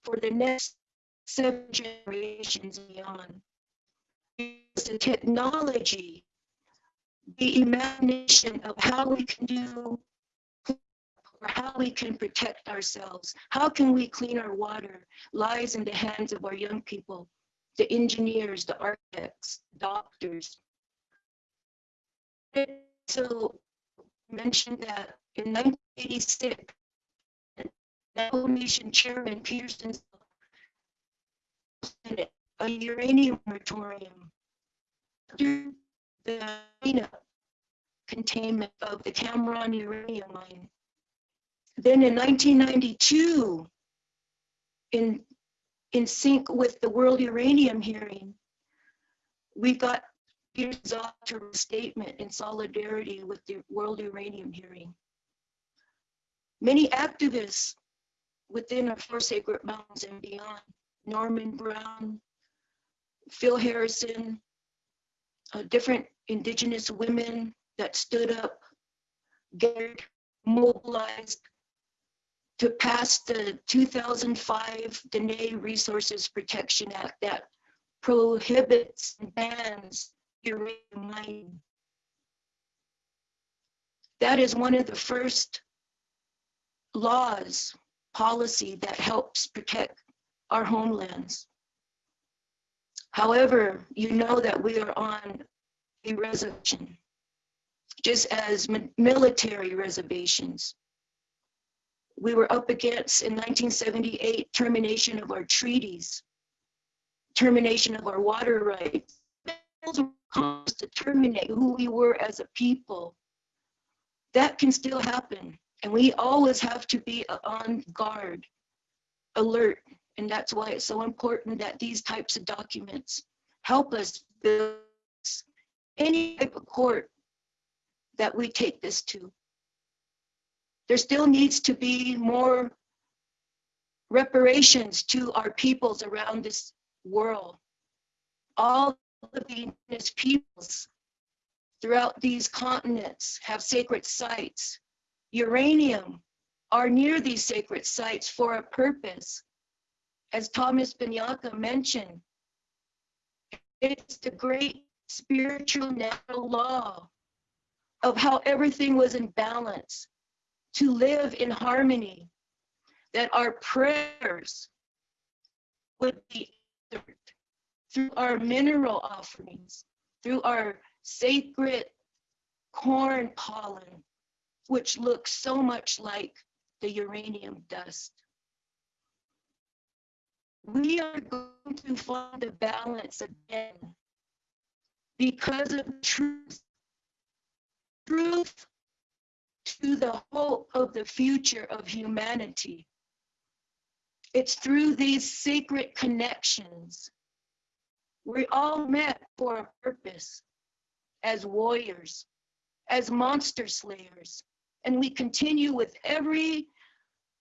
for the next seven generations beyond. The technology, the imagination of how we can do or how we can protect ourselves. How can we clean our water lies in the hands of our young people, the engineers, the architects, doctors. So mentioned that in 1986, Navajo Nation Chairman Peterson a uranium moratorium the containment of the Cameron uranium mine. Then in 1992, in, in sync with the World Uranium hearing, we got Peter's Zotero statement in solidarity with the World Uranium hearing. Many activists within our Four Sacred Mountains and beyond, Norman Brown, Phil Harrison, uh, different indigenous women that stood up, gathered, mobilized to pass the 2005 Dene Resources Protection Act that prohibits and bans uranium mining. That is one of the first laws, policy that helps protect our homelands. However, you know that we are on a reservation, just as military reservations. We were up against in 1978 termination of our treaties, termination of our water rights, to terminate who we were as a people. That can still happen. And we always have to be on guard, alert. And that's why it's so important that these types of documents help us build any type of court that we take this to. There still needs to be more reparations to our peoples around this world. All the indigenous peoples throughout these continents have sacred sites. Uranium are near these sacred sites for a purpose. As Thomas Banyacya mentioned, it's the great spiritual natural law of how everything was in balance to live in harmony, that our prayers would be answered through our mineral offerings, through our sacred corn pollen, which looks so much like the uranium dust. We are going to find a balance again because of truth. Truth to the hope of the future of humanity. It's through these sacred connections we all met for a purpose as warriors, as monster slayers, and we continue with every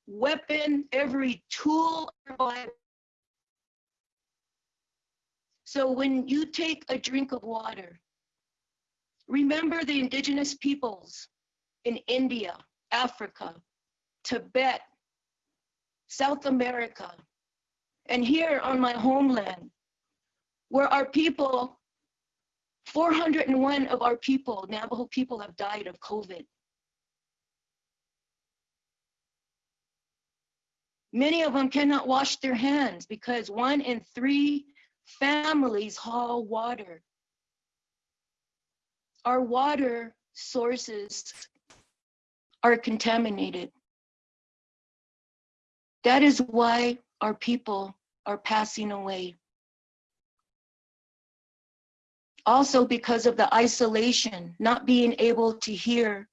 weapon, every tool. So when you take a drink of water, remember the indigenous peoples in India, Africa, Tibet, South America, and here on my homeland, where our people, 401 of our people, Navajo people have died of COVID. Many of them cannot wash their hands because one in three families haul water. Our water sources are contaminated. That is why our people are passing away also because of the isolation, not being able to hear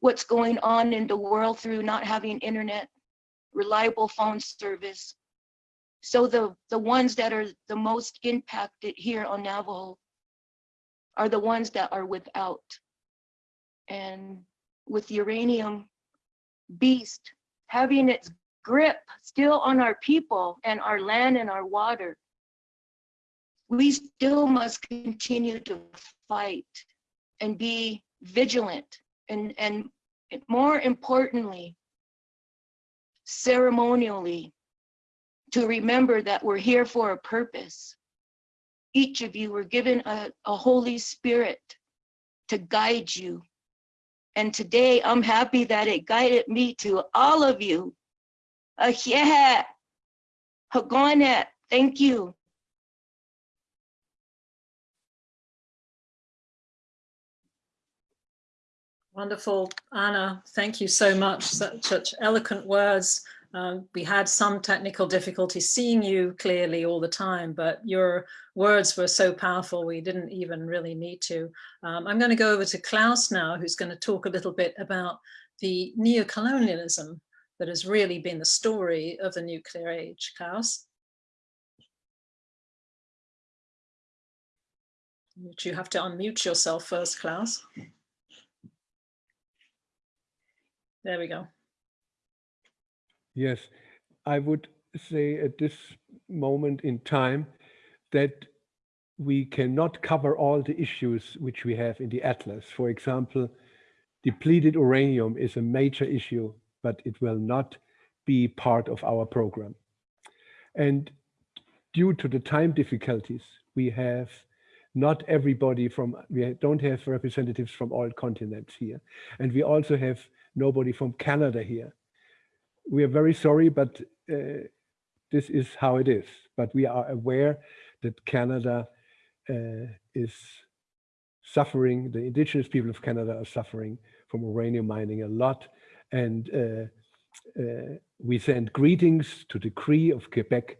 what's going on in the world through not having internet, reliable phone service. So the, the ones that are the most impacted here on Navajo are the ones that are without. And with the uranium beast having its grip still on our people and our land and our water. We still must continue to fight and be vigilant and, and more importantly, ceremonially, to remember that we're here for a purpose. Each of you were given a, a Holy Spirit to guide you. And today I'm happy that it guided me to all of you. Thank you. Wonderful, Anna. Thank you so much. Such, such eloquent words. Um, we had some technical difficulty seeing you clearly all the time, but your words were so powerful we didn't even really need to. Um, I'm going to go over to Klaus now, who's going to talk a little bit about the neocolonialism that has really been the story of the nuclear age. Klaus? You have to unmute yourself first, Klaus. There we go. Yes, I would say at this moment in time that we cannot cover all the issues which we have in the atlas. For example, depleted uranium is a major issue, but it will not be part of our program. And due to the time difficulties, we have not everybody from, we don't have representatives from all continents here. And we also have nobody from Canada here. We are very sorry, but uh, this is how it is. But we are aware that Canada uh, is suffering, the indigenous people of Canada are suffering from uranium mining a lot. And uh, uh we send greetings to the Cree of Quebec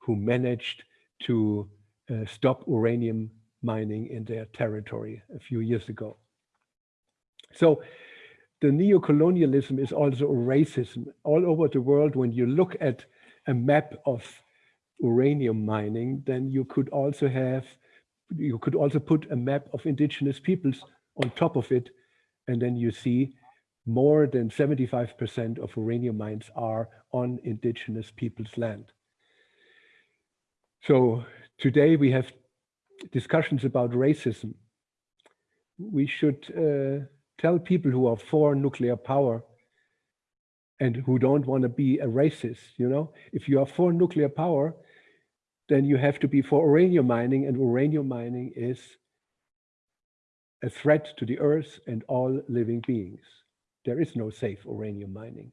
who managed to uh, stop uranium mining in their territory a few years ago. So the neocolonialism is also racism all over the world. When you look at a map of uranium mining, then you could also have, you could also put a map of indigenous peoples on top of it. And then you see more than 75% of uranium mines are on indigenous people's land. So today we have discussions about racism. We should uh, tell people who are for nuclear power and who don't want to be a racist, you know, if you are for nuclear power, then you have to be for uranium mining and uranium mining is a threat to the earth and all living beings. There is no safe uranium mining.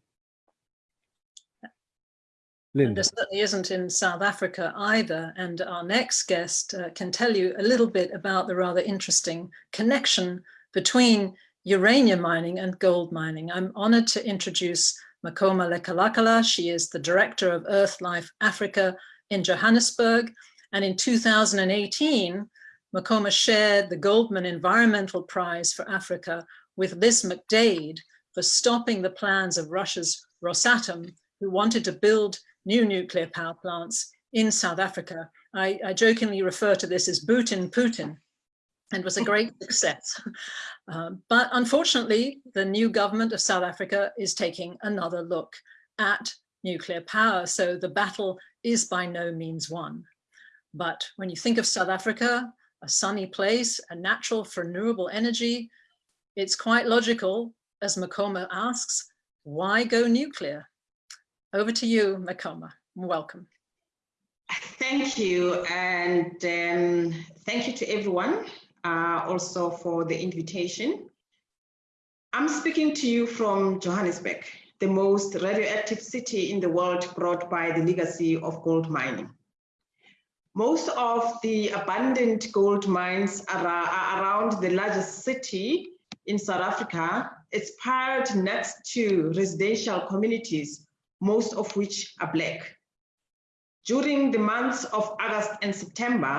And there certainly isn't in South Africa either. And our next guest uh, can tell you a little bit about the rather interesting connection between uranium mining and gold mining. I'm honored to introduce Makoma Lekalakala. She is the director of Earth Life Africa in Johannesburg. And in 2018, Makoma shared the Goldman Environmental Prize for Africa with Liz McDaid for stopping the plans of Russia's Rosatom, who wanted to build new nuclear power plants in South Africa. I, I jokingly refer to this as Putin Putin and was a great success. [laughs] Um, but unfortunately, the new government of South Africa is taking another look at nuclear power. So the battle is by no means won. But when you think of South Africa, a sunny place, a natural for renewable energy, it's quite logical, as Makoma asks, why go nuclear? Over to you, Makoma. Welcome. Thank you, and um, thank you to everyone uh, also for the invitation. I'm speaking to you from Johannesburg, the most radioactive city in the world brought by the legacy of gold mining. Most of the abundant gold mines are, are around the largest city in South Africa. It's piled next to residential communities, most of which are black. During the months of August and September,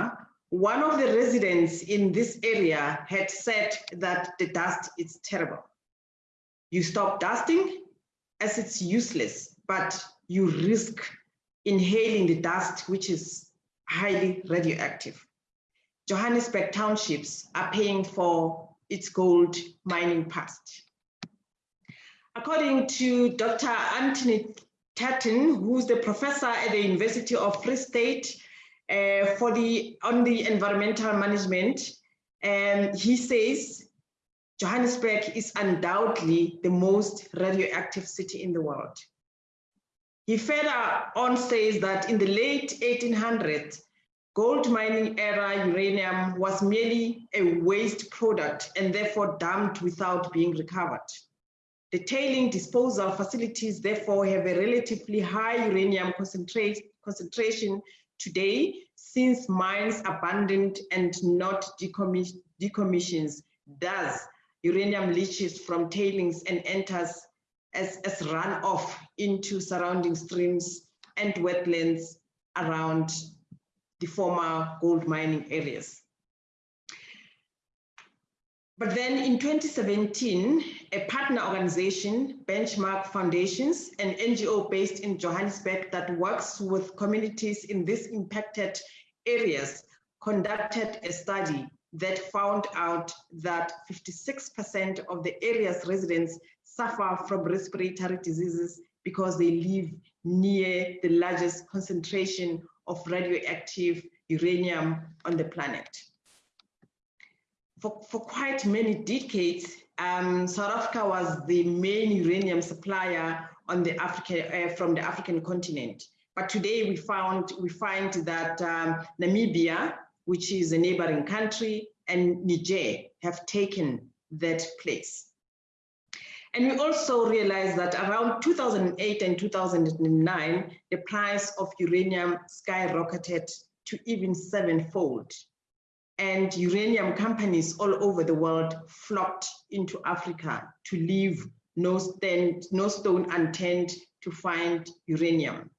one of the residents in this area had said that the dust is terrible. You stop dusting as it's useless, but you risk inhaling the dust, which is highly radioactive. Johannesburg townships are paying for its gold mining past. According to Dr. Anthony Turton, who's the professor at the University of Free State Uh, for the on the environmental management. And he says Johannesburg is undoubtedly the most radioactive city in the world. He further on says that in the late 1800s, gold mining era uranium was merely a waste product and therefore dumped without being recovered. The tailing disposal facilities therefore have a relatively high uranium concentrate, concentration today since mines abandoned and not decommissioned, decommissions. Thus, uranium leaches from tailings and enters as, as runoff into surrounding streams and wetlands around the former gold mining areas. But then in 2017, a partner organization, Benchmark Foundations, an NGO based in Johannesburg that works with communities in these impacted areas, conducted a study that found out that 56% of the area's residents suffer from respiratory diseases because they live near the largest concentration of radioactive uranium on the planet. For, for quite many decades, um, South Africa was the main uranium supplier on the African, uh, from the African continent. But today we found we find that um, Namibia, which is a neighboring country, and Niger have taken that place. And we also realized that around 2008 and 2009, the price of uranium skyrocketed to even sevenfold. And uranium companies all over the world flocked into Africa to leave no, stand, no stone unturned to find uranium.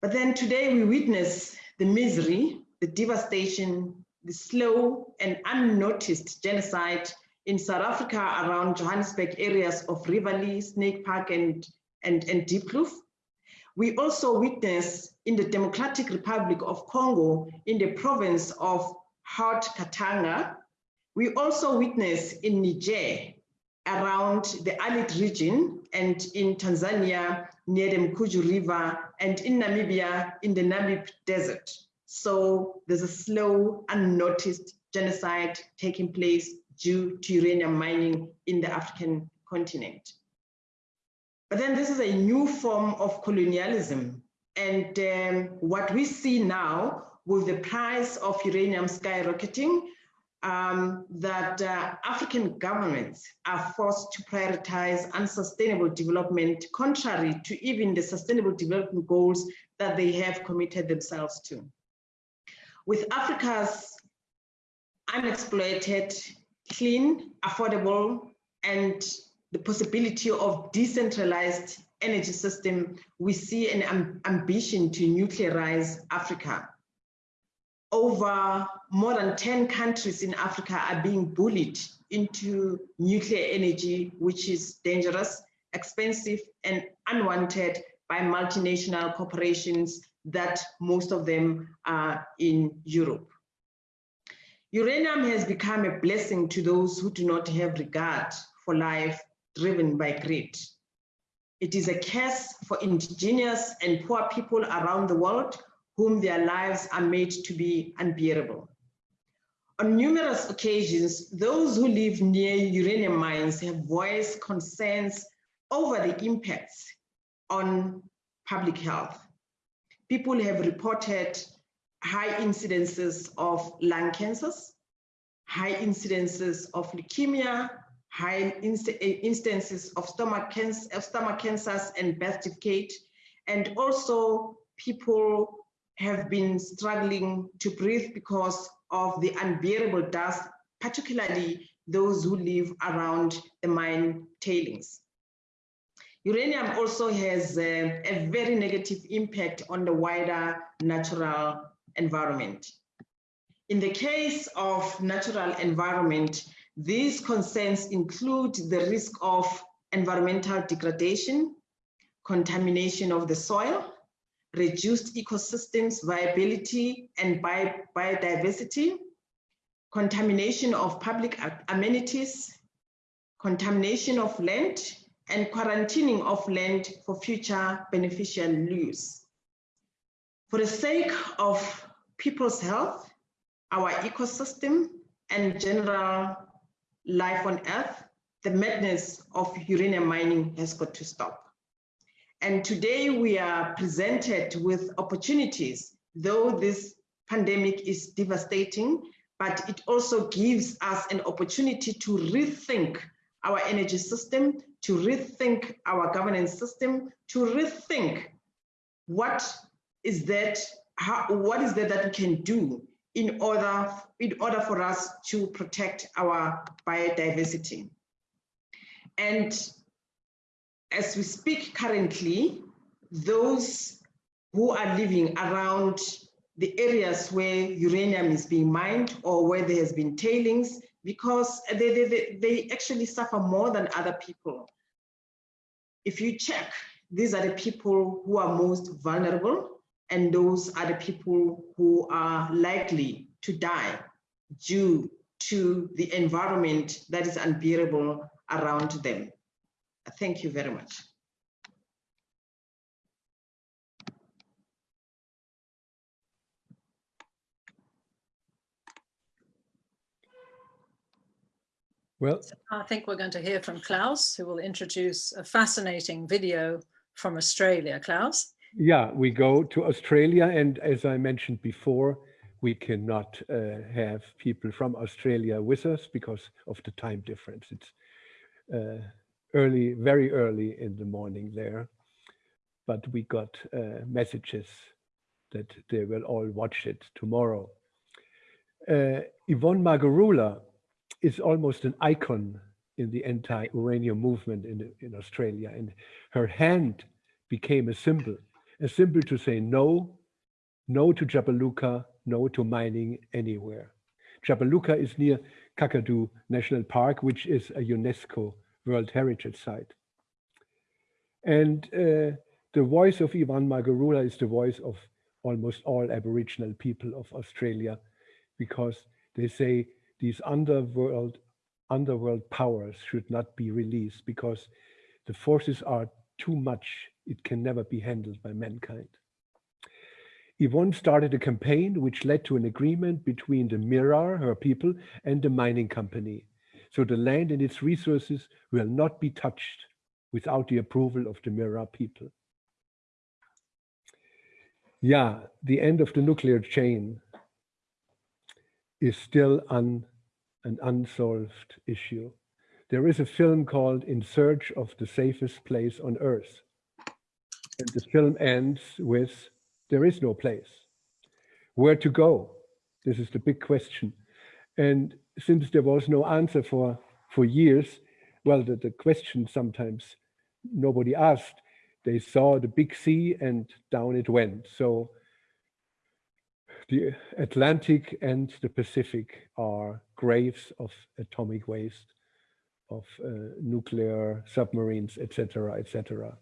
But then today we witness the misery, the devastation, the slow and unnoticed genocide in South Africa around Johannesburg areas of Riverlea, Snake Park, and, and, and Diepkloof. We also witness in the Democratic Republic of Congo, in the province of Haut Katanga. We also witness in Niger, around the Arlit region, and in Tanzania, near the Mkuju River, and in Namibia, in the Namib Desert. So there's a slow, unnoticed genocide taking place due to uranium mining in the African continent. But then this is a new form of colonialism. And um, what we see now with the price of uranium skyrocketing, um, that uh, African governments are forced to prioritize unsustainable development contrary to even the sustainable development goals that they have committed themselves to. With Africa's unexploited clean, affordable, and the possibility of decentralized energy system, we see an am ambition to nuclearize Africa. Over more than 10 countries in Africa are being bullied into nuclear energy, which is dangerous, expensive, and unwanted by multinational corporations that most of them are in Europe. Uranium has become a blessing to those who do not have regard for life driven by greed. It is a curse for indigenous and poor people around the world whom their lives are made to be unbearable. On numerous occasions, those who live near uranium mines have voiced concerns over the impacts on public health. People have reported high incidences of lung cancers, high incidences of leukemia, high inst instances of stomach, cancer, of stomach cancers and birth defecate. And also people have been struggling to breathe because of the unbearable dust, particularly those who live around the mine tailings. Uranium also has a, a very negative impact on the wider natural environment. In the case of natural environment, these concerns include the risk of environmental degradation, contamination of the soil, reduced ecosystems viability and bi biodiversity, contamination of public amenities, contamination of land, and quarantining of land for future beneficial use. For the sake of people's health, our ecosystem, and general life on Earth, the madness of uranium mining has got to stop. And today we are presented with opportunities, though this pandemic is devastating, but it also gives us an opportunity to rethink our energy system, to rethink our governance system, to rethink what is that, how, what is that that we can do in order, in order for us to protect our biodiversity. And as we speak currently, those who are living around the areas where uranium is being mined or where there has been tailings, because they, they, they actually suffer more than other people. If you check, these are the people who are most vulnerable and those are the people who are likely to die due to the environment that is unbearable around them. Thank you very much. Well, I think we're going to hear from Klaus, who will introduce a fascinating video from Australia. Klaus? Yeah, we go to Australia. And as I mentioned before, we cannot uh, have people from Australia with us because of the time difference. It's uh, early, very early in the morning there. But we got uh, messages that they will all watch it tomorrow. Uh, Yvonne Margarula is almost an icon in the anti-uranium movement in, in Australia. And her hand became a symbol, a symbol to say no, no to Jabiluka, no to mining anywhere. Jabiluka is near Kakadu National Park, which is a UNESCO World Heritage Site. And uh, the voice of Yvonne Margarula is the voice of almost all Aboriginal people of Australia, because they say these underworld underworld powers should not be released because the forces are too much. It can never be handled by mankind. Yvonne started a campaign which led to an agreement between the Mirarr, her people, and the mining company. So the land and its resources will not be touched without the approval of the Mirarr people. Yeah, the end of the nuclear chain is still un, an unsolved issue. There is a film called In Search of the Safest Place on Earth. And the film ends with, there is no place. Where to go? This is the big question. And since there was no answer for, for years, well, the, the question sometimes nobody asked. They saw the big sea and down it went. So the Atlantic and the Pacific are graves of atomic waste, of uh, nuclear submarines, etc., etc.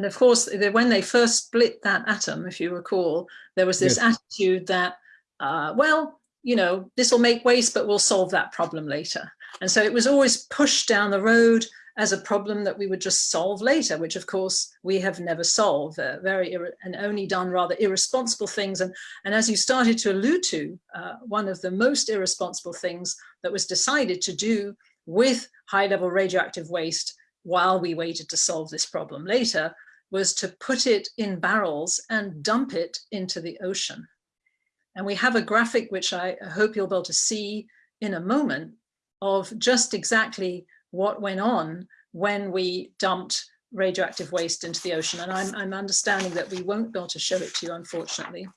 And of course, when they first split that atom, if you recall, there was this yes. attitude that, uh, well, you know, this will make waste, but we'll solve that problem later. And so it was always pushed down the road as a problem that we would just solve later, which of course we have never solved, uh, very and only done rather irresponsible things. And, and as you started to allude to, uh, one of the most irresponsible things that was decided to do with high level radioactive waste while we waited to solve this problem later was to put it in barrels and dump it into the ocean. And we have a graphic, which I hope you'll be able to see in a moment, of just exactly what went on when we dumped radioactive waste into the ocean. And I'm, I'm understanding that we won't be able to show it to you, unfortunately.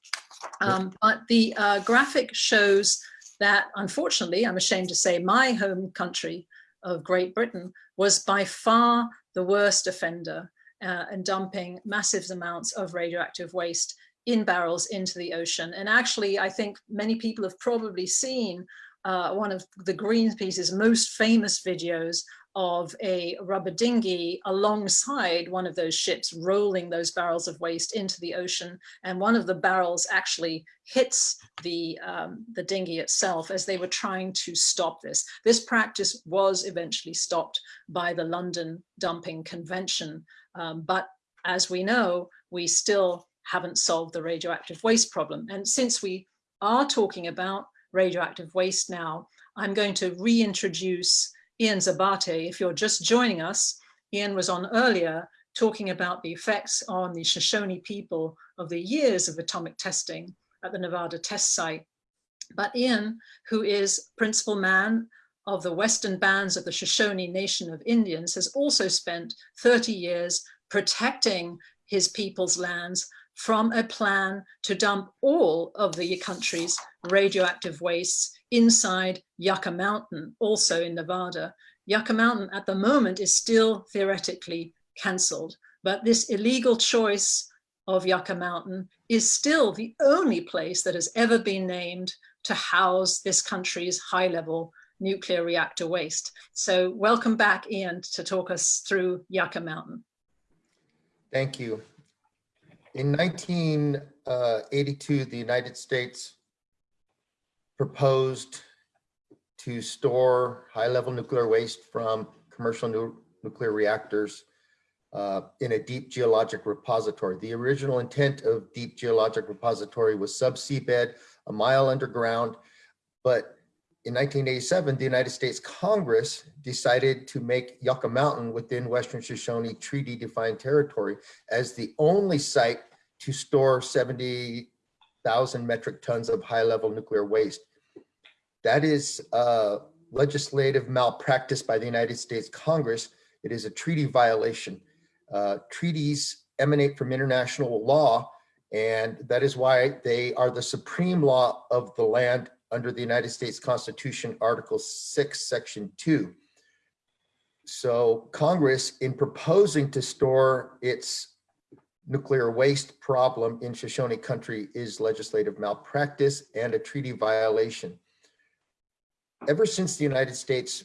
Um, but the uh, graphic shows that, unfortunately, I'm ashamed to say, my home country of Great Britain was by far the worst offender uh, in dumping massive amounts of radioactive waste in barrels into the ocean. And actually, I think many people have probably seen uh, one of the Greenpeace's most famous videos of a rubber dinghy alongside one of those ships rolling those barrels of waste into the ocean. And one of the barrels actually hits the, um, the dinghy itself as they were trying to stop this. This practice was eventually stopped by the London Dumping Convention. Um, but as we know, we still haven't solved the radioactive waste problem. And since we are talking about radioactive waste now, I'm going to reintroduce Ian Zabarte. If you're just joining us, Ian was on earlier talking about the effects on the Shoshone people of the years of atomic testing at the Nevada test site. But Ian, who is principal man of the Western Bands of the Shoshone Nation of Indians, has also spent 30 years protecting his people's lands from a plan to dump all of the country's radioactive wastes inside Yucca Mountain, also in Nevada. Yucca Mountain at the moment is still theoretically cancelled, but this illegal choice of Yucca Mountain is still the only place that has ever been named to house this country's high level nuclear reactor waste. So welcome back, Ian, to talk us through Yucca Mountain. Thank you. In 1982, the United States proposed to store high-level nuclear waste from commercial nu nuclear reactors uh, in a deep geologic repository. The original intent of deep geologic repository was subsea bed, a mile underground, but in 1987, the United States Congress decided to make Yucca Mountain within Western Shoshone Treaty defined territory as the only site to store 70,000 metric tons of high level nuclear waste. That is legislative malpractice by the United States Congress. It is a treaty violation. Uh, treaties emanate from international law, and that is why they are the supreme law of the land under the United States Constitution, Article 6, Section 2. So Congress, in proposing to store its nuclear waste problem in Shoshone country is legislative malpractice and a treaty violation. Ever since the United States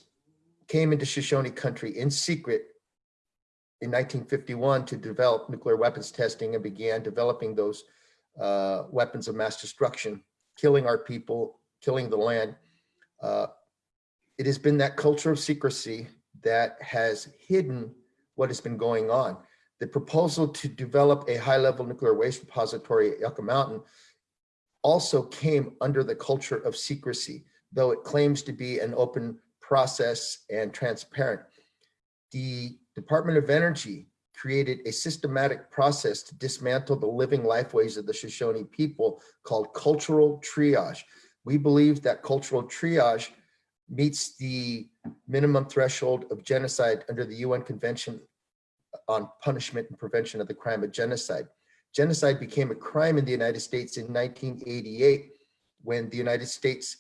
came into Shoshone country in secret in 1951 to develop nuclear weapons testing and began developing those uh, weapons of mass destruction, killing our people, killing the land. Uh, it has been that culture of secrecy that has hidden what has been going on. The proposal to develop a high-level nuclear waste repository at Yucca Mountain also came under the culture of secrecy, though it claims to be an open process and transparent. The Department of Energy created a systematic process to dismantle the living lifeways of the Shoshone people called cultural triage. We believe that cultural triage meets the minimum threshold of genocide under the UN Convention on Punishment and Prevention of the Crime of Genocide. Genocide became a crime in the United States in 1988 when the United States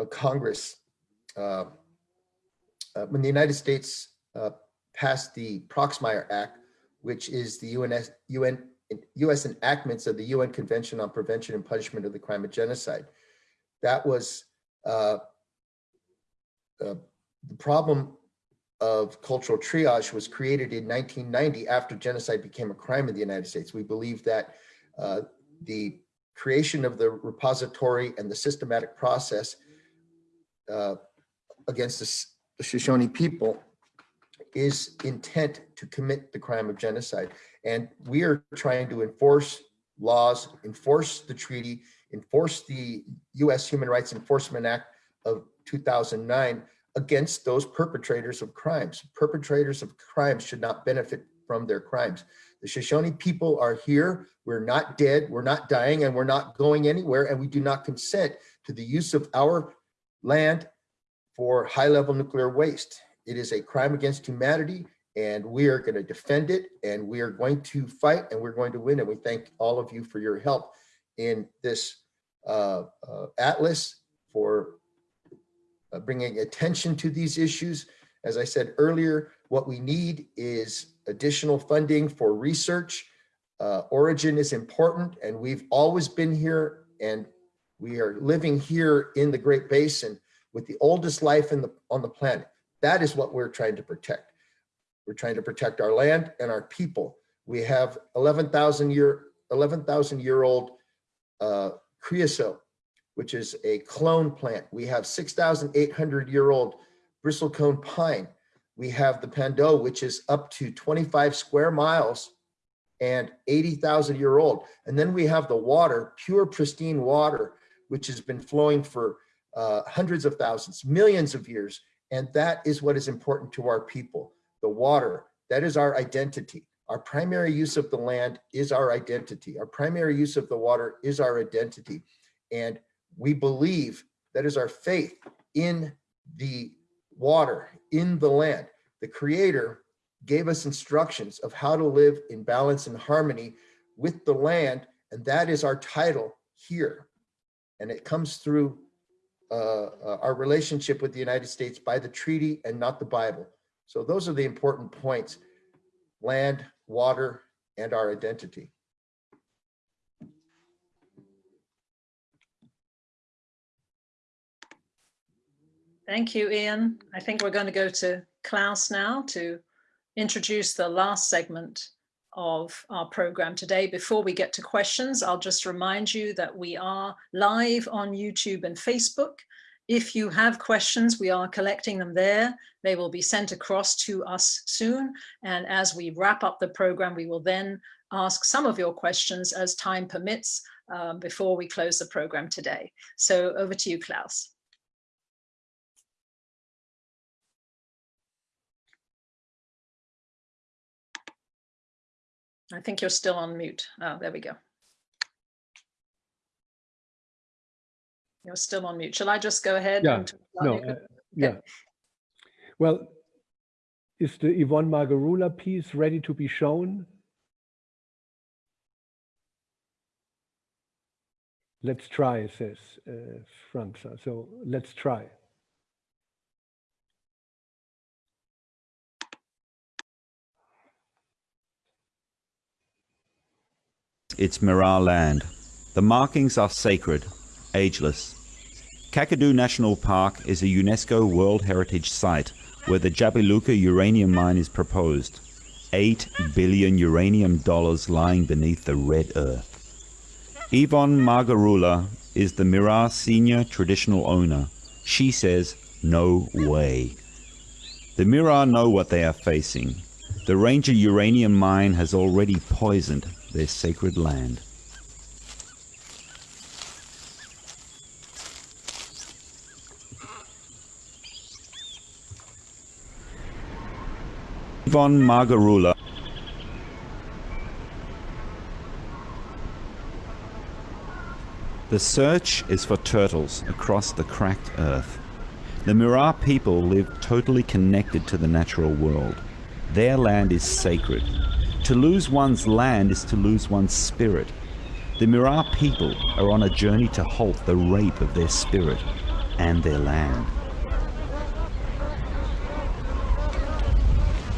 uh, Congress, uh, uh, when the United States uh, passed the Proxmire Act, which is the UNS, UN U.S. enactments of the UN Convention on Prevention and Punishment of the Crime of Genocide. That was uh, uh, the problem of cultural triage was created in 1990 after genocide became a crime in the United States. We believe that uh, the creation of the repository and the systematic process uh, against the, the Shoshone people is intent to commit the crime of genocide. And we are trying to enforce laws, enforce the treaty, enforce the US Human Rights Enforcement Act of 2009 against those perpetrators of crimes. Perpetrators of crimes should not benefit from their crimes. The Shoshone people are here. We're not dead, we're not dying, and we're not going anywhere, and we do not consent to the use of our land for high-level nuclear waste. It is a crime against humanity and we are going to defend it and we are going to fight and we're going to win. And we thank all of you for your help in this uh, uh, atlas for uh, bringing attention to these issues. As I said earlier, what we need is additional funding for research. Uh, origin is important and we've always been here and We are living here in the Great Basin with the oldest life the, on the planet. That is what we're trying to protect. We're trying to protect our land and our people. We have 11,000 year, 11,000 year old uh, creosote, which is a clone plant. We have 6,800 year old bristlecone pine. We have the Pando, which is up to 25 square miles and 80,000 year old. And then we have the water, pure pristine water, which has been flowing for uh, hundreds of thousands, millions of years. And that is what is important to our people. The water, that is our identity. Our primary use of the land is our identity. Our primary use of the water is our identity. And we believe that is our faith in the water, in the land. The creator gave us instructions of how to live in balance and harmony with the land. And that is our title here. And it comes through uh, uh, our relationship with the United States by the treaty and not the Bible. So those are the important points, land, water, and our identity. Thank you, Ian. I think we're going to go to Klaus now to introduce the last segment of our program today. Before we get to questions, I'll just remind you that we are live on YouTube and Facebook. If you have questions, we are collecting them there. They will be sent across to us soon. And as we wrap up the program, we will then ask some of your questions as time permits um, before we close the program today. So over to you, Klaus. I think you're still on mute. Oh, there we go. You're still on mute. Shall I just go ahead? Yeah, and talk about no, nuclear- uh, yeah. Well, is the Yvonne Margarula piece ready to be shown? Let's try, says uh, Franza. So let's try. It's Mirarr land. The markings are sacred, ageless. Kakadu National Park is a UNESCO World Heritage Site where the Jabiluka uranium mine is proposed. 8 billion uranium dollars lying beneath the red earth. Yvonne Margarula is the Mirarr senior traditional owner. She says, no way. The Mirarr know what they are facing. The Ranger uranium mine has already poisoned their sacred land. Yvonne Margarula The search is for turtles across the cracked earth. The Mirarr people live totally connected to the natural world. Their land is sacred. To lose one's land is to lose one's spirit. The Mirarr people are on a journey to halt the rape of their spirit and their land.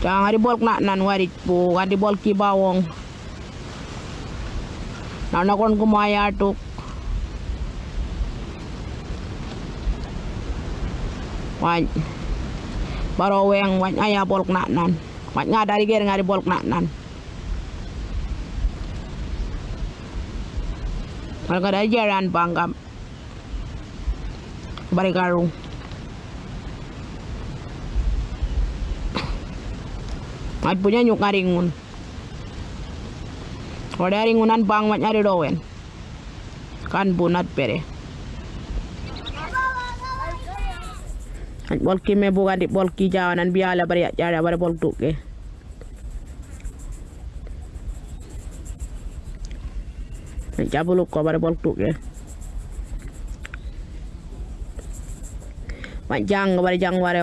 Jangan dibolk nak nan warit po, kan dibolk ki bawong. Nanakon kumaya tuk. Wan. Baro weng wan aya bolk nak nan. Wan nga dari ger nga dibolk nak nan. Kalau kada jaran panggam. Bari karung. At punya nyuk. Kalau ada ringunan bang mat nyari dowen. Kan bunat pere. At bolki me buka di bolki jawanan biala bari jara bari bol. At jabuluk ko bari bol tuke. Mat jang bari jang ware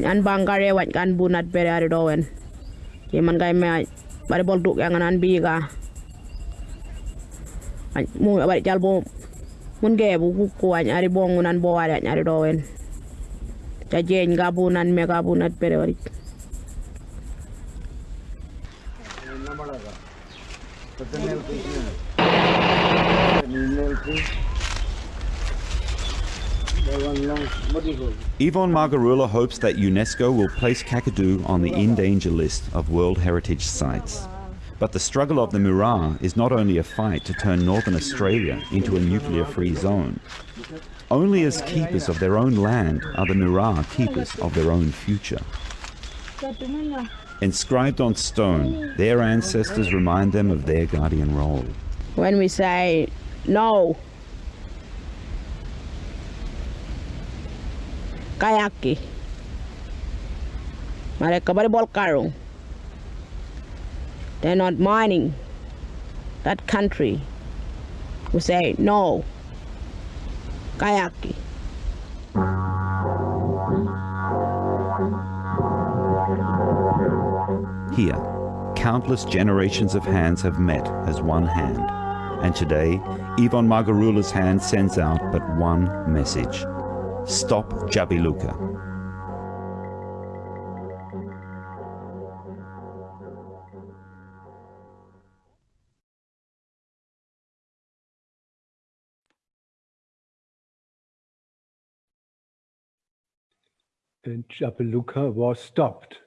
wañ an bangare wañ kan bunat bere ari dowen yeman kai me bari bol duk yang anan biga wañ mu bari jal bo mun ge bu ku ku ari bongunan bo wañ ari dowen ta gabunan me gabunat bere. Yvonne Margarula hopes that UNESCO will place Kakadu on the in danger list of World Heritage Sites. But the struggle of the Mirarr is not only a fight to turn Northern Australia into a nuclear-free zone. Only as keepers of their own land are the Mirarr keepers of their own future. Inscribed on stone, their ancestors remind them of their guardian role. when we say no kayaki. Mereka bol karung they're not mining that country. We say no. Kayaki. Here, countless generations of hands have met as one hand. And today, Yvonne Margarula's hand sends out but one message. Stop Jabiluka. And Jabiluka was stopped.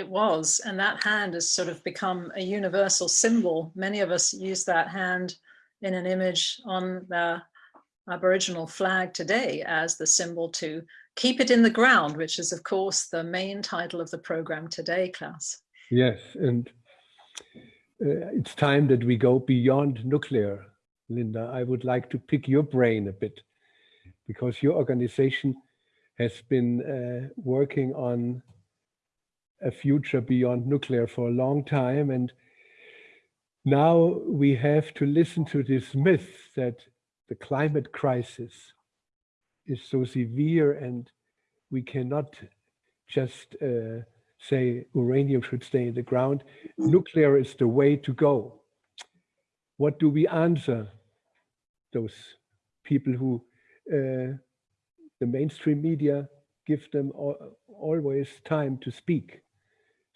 It was, and that hand has sort of become a universal symbol. Many of us use that hand in an image on the Aboriginal flag today as the symbol to keep it in the ground, which is of course the main title of the program today, Klaus. Yes, and uh, it's time that we go beyond nuclear. Linda, I would like to pick your brain a bit because your organization has been uh, working on a future beyond nuclear for a long time. And now we have to listen to this myth that the climate crisis is so severe and we cannot just uh, say uranium should stay in the ground. Nuclear is the way to go. What do we answer those people who uh, the mainstream media give them al always time to speak?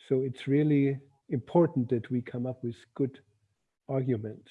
So it's really important that we come up with good arguments.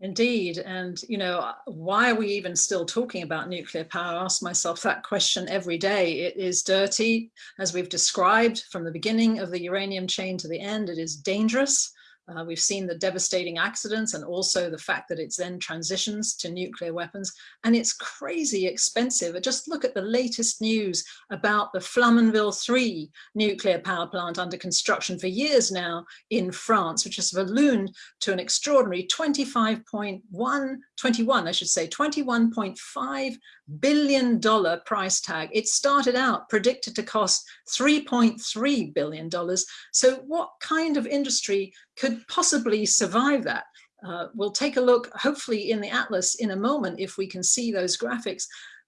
Indeed. And, you know, why are we even still talking about nuclear power? I ask myself that question every day. It is dirty, as we've described from the beginning of the uranium chain to the end. It is dangerous. Uh, we've seen the devastating accidents and also the fact that it's then transitions to nuclear weapons and it's crazy expensive. Just look at the latest news about the Flamanville 3 nuclear power plant under construction for years now in France, which has ballooned to an extraordinary 25.1, 21, I should say, 21.5 billion dollar price tag. It started out predicted to cost 3.3 billion dollars. So what kind of industry could possibly survive that? Uh, we'll take a look, hopefully in the atlas in a moment, if we can see those graphics.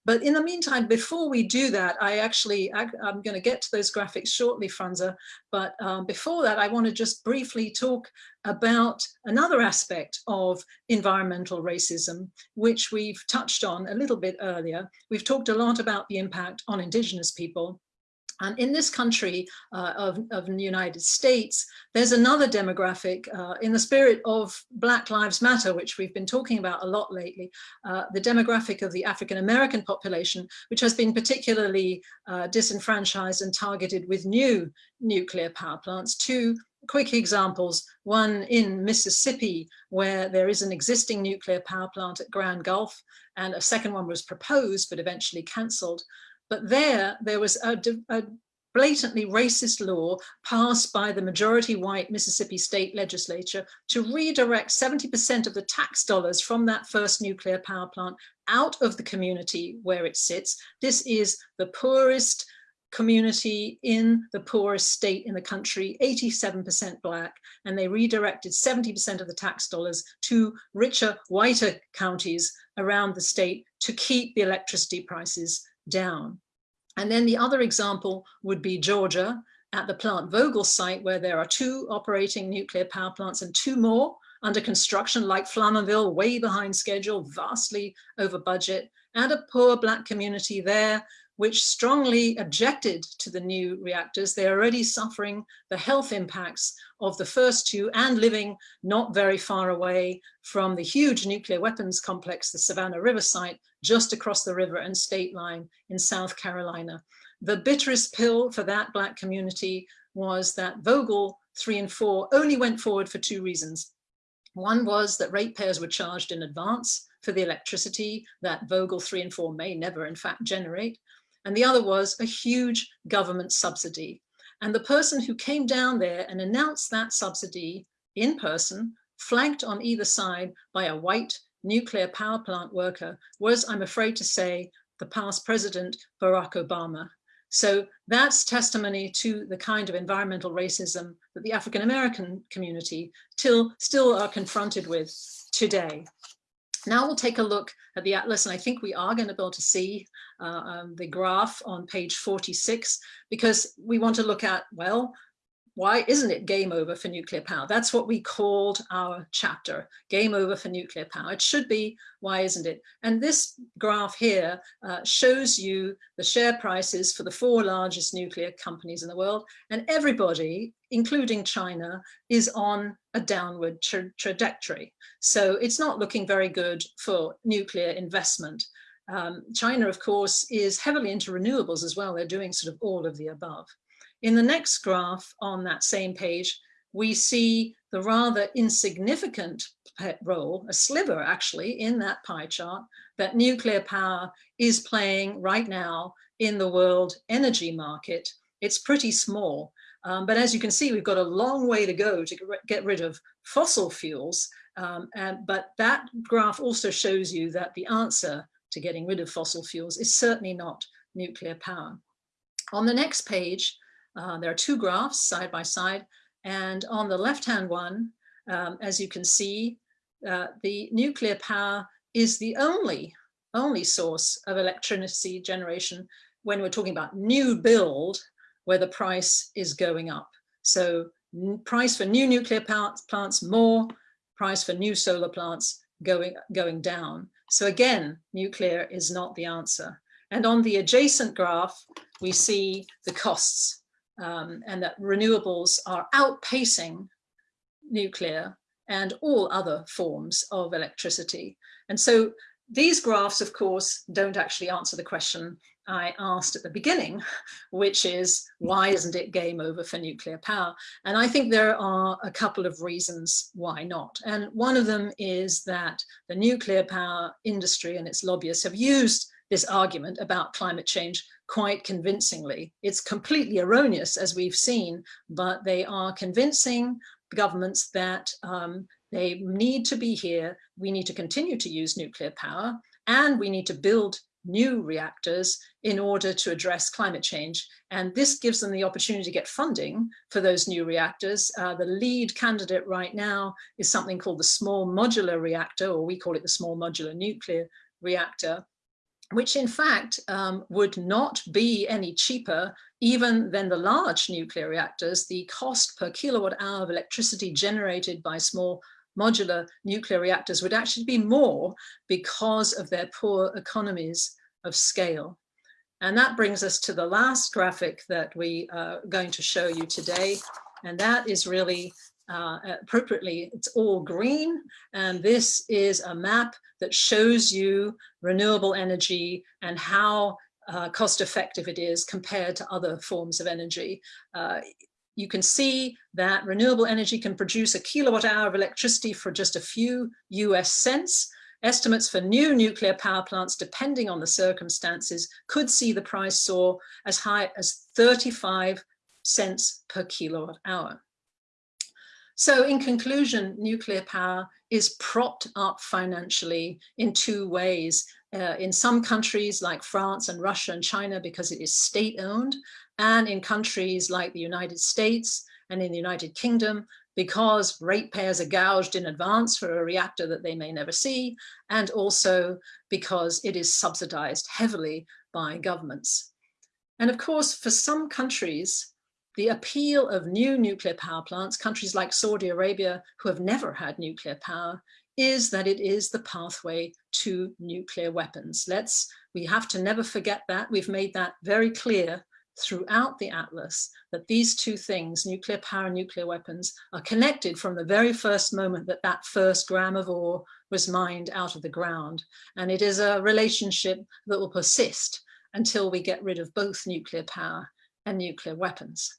But in the meantime, before we do that, I actually, I, am going to get to those graphics shortly, Franza. But um, before that, I want to just briefly talk about another aspect of environmental racism, which we've touched on a little bit earlier. We've talked a lot about the impact on Indigenous people. And in this country uh, of, of the United States, there's another demographic uh, in the spirit of Black Lives Matter, which we've been talking about a lot lately, uh, the demographic of the African-American population, which has been particularly uh, disenfranchised and targeted with new nuclear power plants. Two quick examples, one in Mississippi, where there is an existing nuclear power plant at Grand Gulf, and a second one was proposed, but eventually cancelled. But there, there was a, a blatantly racist law passed by the majority white Mississippi state legislature to redirect 70% of the tax dollars from that first nuclear power plant out of the community where it sits. This is the poorest community in the poorest state in the country, 87% black, and they redirected 70% of the tax dollars to richer, whiter counties around the state to keep the electricity prices down. And then the other example would be Georgia. at the Plant Vogtle site where there are two operating nuclear power plants and two more under construction like Flamanville, way behind schedule, vastly over budget, and a poor black community there which strongly objected to the new reactors. They're already suffering the health impacts of the first two and living not very far away from the huge nuclear weapons complex, the Savannah River site, just across the river and state line in South Carolina. The bitterest pill for that black community was that Vogtle 3 and 4 only went forward for two reasons. One was that ratepayers were charged in advance for the electricity that Vogtle 3 and 4 may never in fact generate. And the other was a huge government subsidy. And the person who came down there and announced that subsidy in person, flanked on either side by a white nuclear power plant worker, was, I'm afraid to say, the past president, Barack Obama. So that's testimony to the kind of environmental racism that the African American community till, still are confronted with today. Now we'll take a look at the atlas, and I think we are going to be able to see um, the graph on page 46, because we want to look at, well, why isn't it game over for nuclear power? That's what we called our chapter, game over for nuclear power. It should be, why isn't it? And this graph here uh, shows you the share prices for the four largest nuclear companies in the world. And everybody, including China, is on a downward tra trajectory. So it's not looking very good for nuclear investment. Um, China, of course, is heavily into renewables as well. They're doing sort of all of the above. In the next graph on that same page, we see the rather insignificant role, a sliver actually, in that pie chart that nuclear power is playing right now in the world energy market. It's pretty small, um, but as you can see, we've got a long way to go to get rid of fossil fuels. Um, and, but that graph also shows you that the answer to getting rid of fossil fuels is certainly not nuclear power. On the next page, uh, there are two graphs side by side. And on the left-hand one, um, as you can see, uh, the nuclear power is the only, only source of electricity generation when we're talking about new build, where the price is going up. So price for new nuclear plants more, price for new solar plants going, going down. So again, nuclear is not the answer. And on the adjacent graph, we see the costs um, and that renewables are outpacing nuclear and all other forms of electricity. And so these graphs, of course, don't actually answer the question I asked at the beginning, which is why isn't it game over for nuclear power? And I think there are a couple of reasons why not. And one of them is that the nuclear power industry and its lobbyists have used this argument about climate change quite convincingly. It's completely erroneous, as we've seen, but they are convincing governments that um, they need to be here, we need to continue to use nuclear power, and we need to build new reactors in order to address climate change. And this gives them the opportunity to get funding for those new reactors. Uh, the lead candidate right now is something called the small modular reactor, or we call it the small modular nuclear reactor which in fact um, would not be any cheaper even than the large nuclear reactors. The cost per kilowatt hour of electricity generated by small modular nuclear reactors would actually be more because of their poor economies of scale. And that brings us to the last graphic that we are going to show you today. And that is really uh, appropriately, it's all green. And this is a map that shows you renewable energy and how uh, cost effective it is compared to other forms of energy. Uh, you can see that renewable energy can produce a kilowatt hour of electricity for just a few US cents. Estimates for new nuclear power plants, depending on the circumstances, could see the price soar as high as 35 cents per kilowatt hour. So in conclusion, nuclear power is propped up financially in two ways. Uh, in some countries like France and Russia and China because it is state owned and in countries like the United States and in the United Kingdom because ratepayers are gouged in advance for a reactor that they may never see and also because it is subsidized heavily by governments. And of course, for some countries, the appeal of new nuclear power plants, countries like Saudi Arabia, who have never had nuclear power, is that it is the pathway to nuclear weapons. Let's, we have to never forget that. We've made that very clear throughout the Atlas that these two things, nuclear power and nuclear weapons, are connected from the very first moment that that first gram of ore was mined out of the ground. And it is a relationship that will persist until we get rid of both nuclear power and nuclear weapons.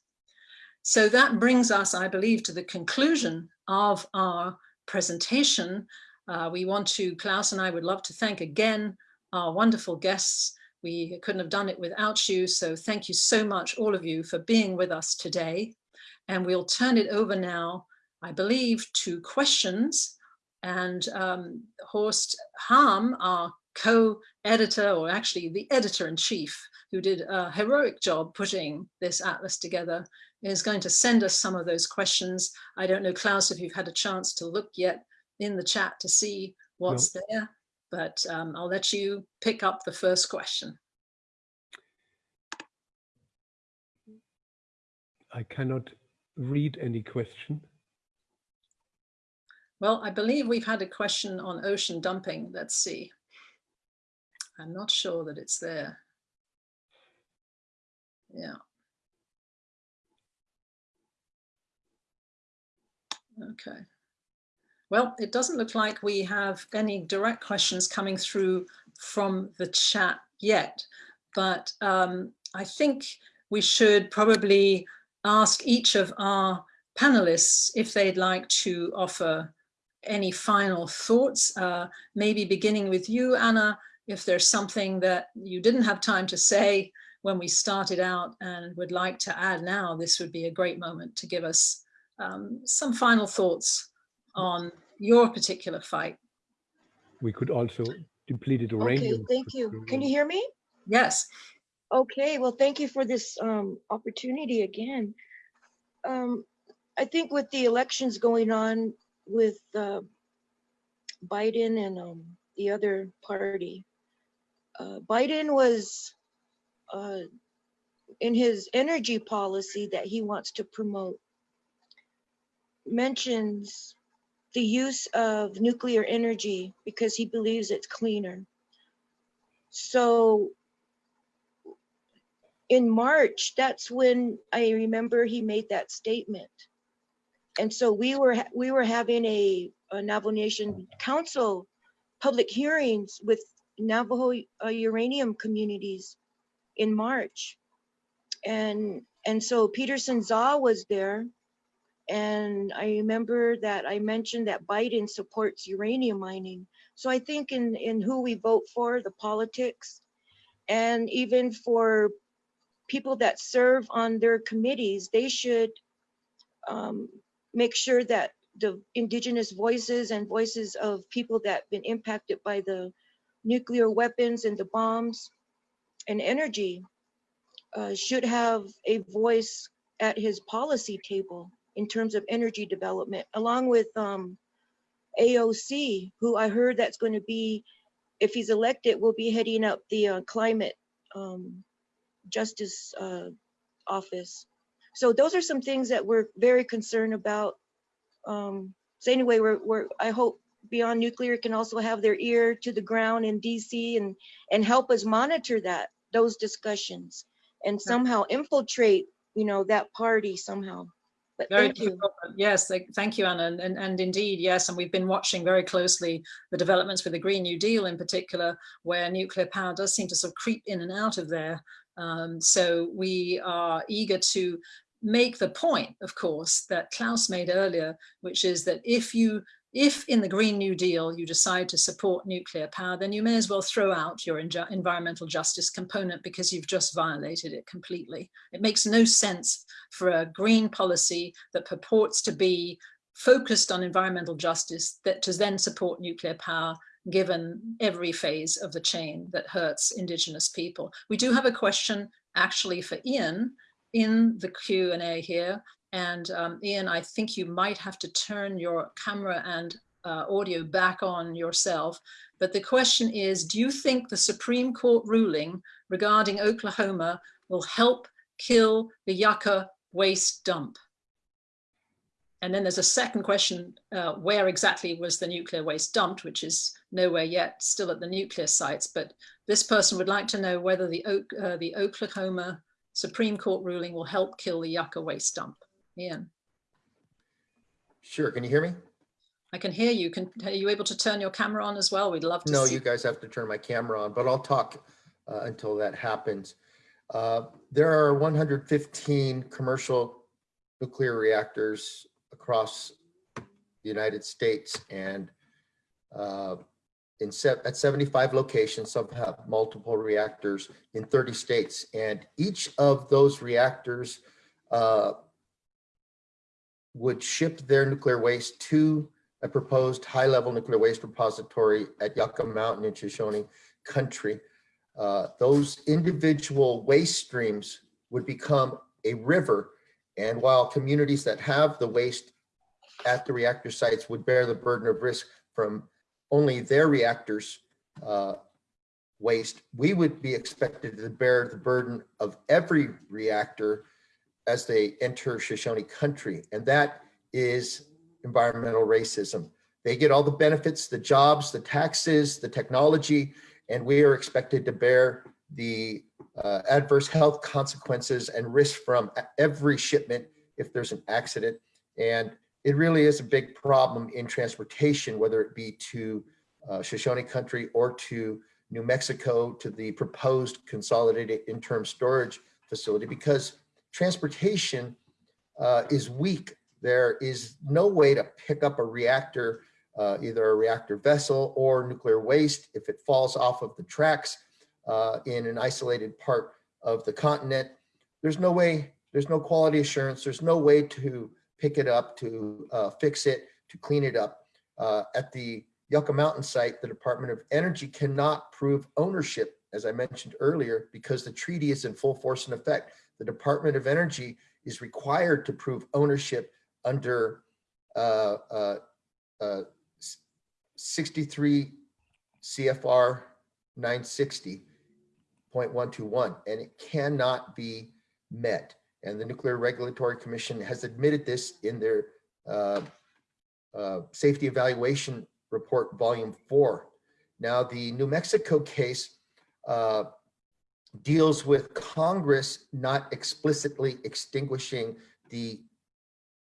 So that brings us, I believe, to the conclusion of our presentation. Uh, we want to, Klaus and I would love to thank again our wonderful guests. We couldn't have done it without you. So thank you so much, all of you, for being with us today. And we'll turn it over now, I believe, to questions. And um, Horst Hamm, our co-editor, or actually the editor-in-chief, who did a heroic job putting this atlas together, is going to send us some of those questions. I don't know, Klaus, if you've had a chance to look yet in the chat to see what's no. there, but um, I'll let you pick up the first question. I cannot read any question. Well, I believe we've had a question on ocean dumping. Let's see. I'm not sure that it's there. Yeah. Okay. Well, it doesn't look like we have any direct questions coming through from the chat yet, but um, I think we should probably ask each of our panelists if they'd like to offer any final thoughts, uh, maybe beginning with you, Anna, if there's something that you didn't have time to say when we started out and would like to add now, this would be a great moment to give us um, some final thoughts on your particular fight. We could also deplete uranium. Okay, thank you. Can you hear me? Yes. Okay, well, thank you for this um, opportunity again. Um, I think with the elections going on with uh, Biden and um, the other party, uh, Biden was uh, in his energy policy that he wants to promote mentions the use of nuclear energy because he believes it's cleaner. So in March, that's when I remember he made that statement. And so we were we were having a, a Navajo Nation Council public hearings with Navajo uh, uranium communities in March. And and so Peterson Zah was there and I remember that I mentioned that Biden supports uranium mining. So I think in, in who we vote for, the politics, and even for people that serve on their committees, they should um, make sure that the indigenous voices and voices of people that have been impacted by the nuclear weapons and the bombs and energy uh, should have a voice at his policy table in terms of energy development, along with um, AOC, who I heard that's going to be, if he's elected, will be heading up the uh, climate um, justice uh, office. So those are some things that we're very concerned about. Um, so anyway, we're, we're I hope Beyond Nuclear can also have their ear to the ground in DC and and help us monitor that those discussions and somehow infiltrate, you know, that party somehow. But very thank you. Yes, thank you, Anna. And, and indeed, yes, and we've been watching very closely the developments with the Green New Deal in particular, where nuclear power does seem to sort of creep in and out of there. Um, so we are eager to make the point, of course, that Klaus made earlier, which is that if you if in the Green New Deal you decide to support nuclear power, then you may as well throw out your environmental justice component because you've just violated it completely. It makes no sense for a green policy that purports to be focused on environmental justice that to then support nuclear power given every phase of the chain that hurts indigenous people. We do have a question actually for Ian in the Q&A here and um, Ian, I think you might have to turn your camera and uh, audio back on yourself. But the question is, do you think the Supreme Court ruling regarding Oklahoma will help kill the Yucca waste dump? And then there's a second question, uh, where exactly was the nuclear waste dumped, which is nowhere yet, still at the nuclear sites. But this person would like to know whether the, uh, the Oklahoma Supreme Court ruling will help kill the Yucca waste dump. Ian. Sure, can you hear me? I can hear you. Can, are you able to turn your camera on as well? We'd love to No, see. you guys have to turn my camera on, but I'll talk uh, until that happens. Uh, There are 115 commercial nuclear reactors across the United States and uh, in se- at 75 locations, some have multiple reactors in 30 states. And each of those reactors uh, would ship their nuclear waste to a proposed high-level nuclear waste repository at Yucca Mountain in Shoshone country. Uh, Those individual waste streams would become a river. And while communities that have the waste at the reactor sites would bear the burden of risk from only their reactors uh, waste, we would be expected to bear the burden of every reactor as they enter Shoshone country. And that is environmental racism. They get all the benefits, the jobs, the taxes, the technology, and we are expected to bear the uh, adverse health consequences and risk from every shipment if there's an accident. And it really is a big problem in transportation, whether it be to uh, Shoshone country or to New Mexico to the proposed consolidated interim storage facility because transportation uh, is weak. There is no way to pick up a reactor, uh, either a reactor vessel or nuclear waste if it falls off of the tracks uh, in an isolated part of the continent. There's no way, there's no quality assurance. There's no way to pick it up, to uh, fix it, to clean it up. Uh, at the Yucca Mountain site, the Department of Energy cannot prove ownership, as I mentioned earlier, because the treaty is in full force and effect. The Department of Energy is required to prove ownership under uh, uh, uh, 63 CFR 960.121, and it cannot be met. And the Nuclear Regulatory Commission has admitted this in their uh, uh, safety evaluation report, volume four. Now, the New Mexico case uh, deals with Congress not explicitly extinguishing the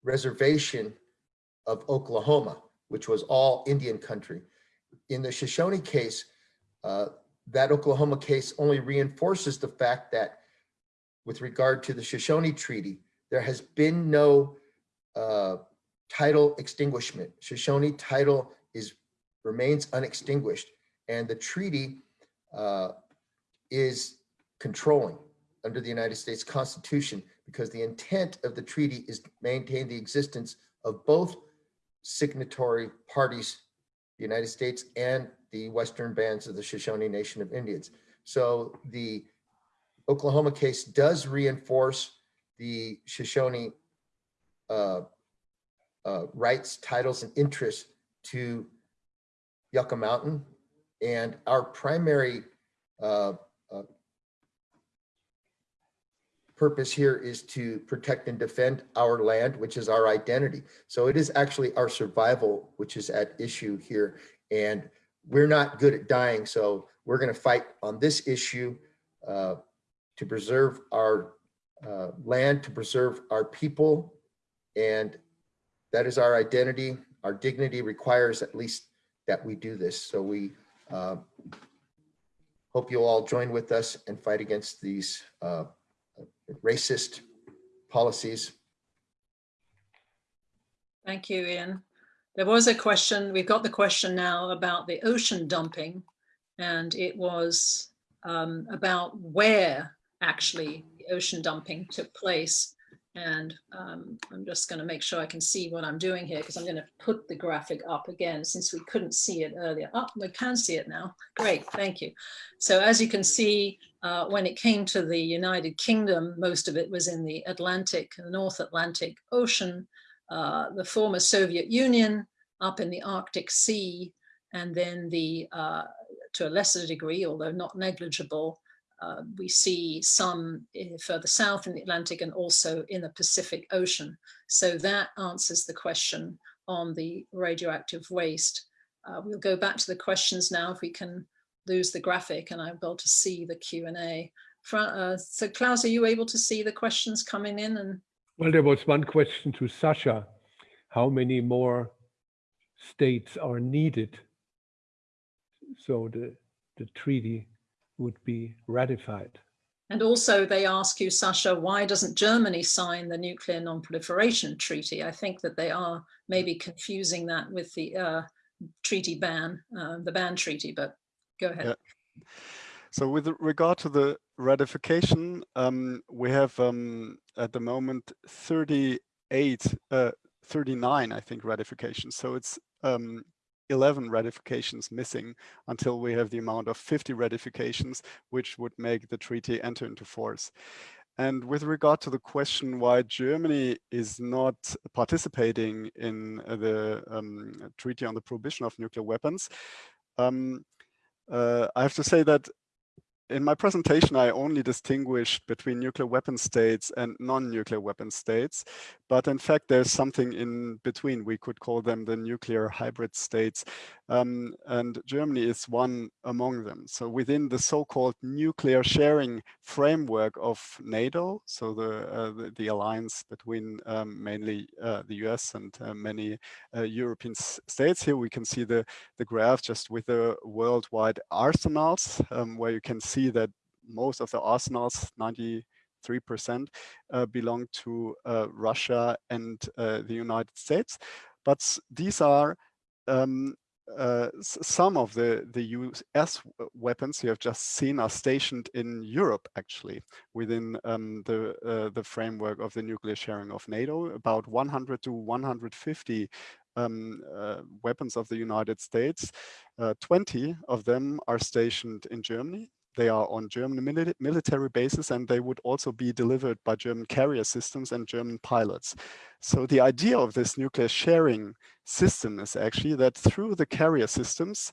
reservation of Oklahoma, which was all Indian country. In the Shoshone case, uh, that Oklahoma case only reinforces the fact that with regard to the Shoshone Treaty, there has been no uh, title extinguishment. Shoshone title is remains unextinguished, and the treaty uh, is controlling under the United States Constitution because the intent of the treaty is to maintain the existence of both signatory parties, the United States and the Western bands of the Shoshone Nation of Indians. So the Oklahoma case does reinforce the Shoshone uh, uh, rights, titles, and interests to Yucca Mountain. And our primary uh, uh, purpose here is to protect and defend our land, which is our identity. So it is actually our survival, which is at issue here. And we're not good at dying. So we're going to fight on this issue uh, to preserve our uh, land, to preserve our people. And that is our identity. Our dignity requires at least that we do this. So we uh, hope you'll all join with us and fight against these uh, racist policies. Thank you, Ian. There was a question, we've got the question now about the ocean dumping, and it was um, about where actually the ocean dumping took place. And um, I'm just going to make sure I can see what I'm doing here because I'm going to put the graphic up again since we couldn't see it earlier. Oh, we can see it now. Great, thank you. So as you can see, uh, when it came to the United Kingdom, most of it was in the Atlantic, North Atlantic Ocean, uh, the former Soviet Union, up in the Arctic Sea, and then the, uh, to a lesser degree, although not negligible, uh, we see some further south in the Atlantic and also in the Pacific Ocean. So that answers the question on the radioactive waste. Uh, we'll go back to the questions now if we can lose the graphic and I'm able to see the Q&A. Uh, so Klaus, are you able to see the questions coming in? And Well, there was one question to Sascha. How many more states are needed so the, the treaty would be ratified? And also they ask you, Sascha, why doesn't Germany sign the Nuclear Non-Proliferation Treaty? I think that they are maybe confusing that with the uh, treaty ban, uh, the ban treaty, but go ahead. Yeah. So with regard to the ratification, um, we have um, at the moment 38, uh, 39, I think, ratifications. So it's um, 11 ratifications missing until we have the amount of 50 ratifications, which would make the treaty enter into force. And with regard to the question why Germany is not participating in the um, Treaty on the Prohibition of Nuclear Weapons, um, uh, I have to say that in my presentation, I only distinguished between nuclear weapon states and non-nuclear weapon states. But in fact, there's something in between. We could call them the nuclear hybrid states. Um, and Germany is one among them. So within the so-called nuclear sharing framework of NATO, so the, uh, the, the, alliance between um, mainly uh, the US and uh, many uh, European states, here we can see the, the graph just with the worldwide arsenals, um, where you can see that most of the arsenals, 93%, uh, belong to uh, Russia and the United States. But these are um, uh, some of the, the US weapons you have just seen are stationed in Europe, actually, within um, the, uh, the framework of the nuclear sharing of NATO. About 100 to 150 um, uh, weapons of the United States. Uh, 20 of them are stationed in Germany, they are on German military bases and they would also be delivered by German carrier systems and German pilots. So the idea of this nuclear sharing system is actually that through the carrier systems,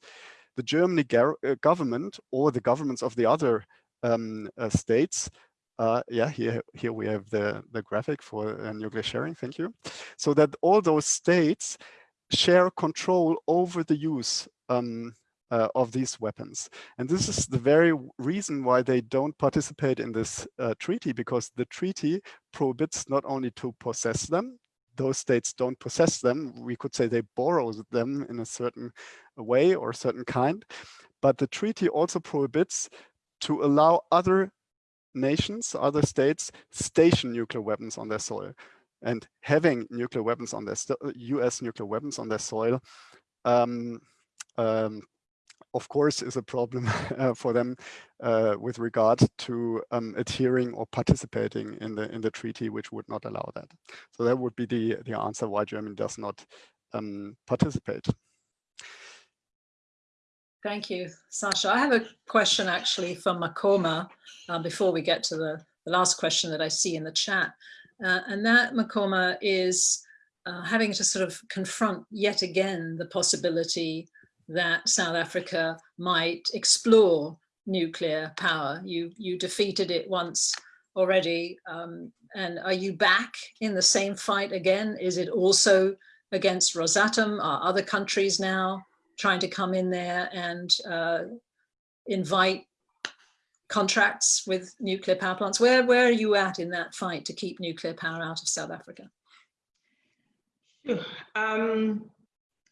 the German uh, government or the governments of the other um, uh, states uh, yeah, here, here we have the, the graphic for uh, nuclear sharing, thank you. So that all those states share control over the use um, uh, of these weapons. And this is the very reason why they don't participate in this uh, treaty, because the treaty prohibits not only to possess them, those states don't possess them, we could say they borrow them in a certain way or a certain kind, but the treaty also prohibits to allow other nations, other states, station nuclear weapons on their soil. And having nuclear weapons on their US nuclear weapons on their soil um, um, of course, is a problem [laughs] uh, for them uh, with regard to um, adhering or participating in the in the treaty, which would not allow that. So that would be the the answer why Germany does not um, participate. Thank you, Sascha. I have a question actually from Makoma uh, before we get to the, the last question that I see in the chat. Uh, and that, Makoma, is uh, having to sort of confront yet again the possibility that South Africa might explore nuclear power. You, you defeated it once already. Um, and are you back in the same fight again? Is it also against Rosatom? Are other countries now trying to come in there and uh, invite contracts with nuclear power plants? Where, where are you at in that fight to keep nuclear power out of South Africa? Um,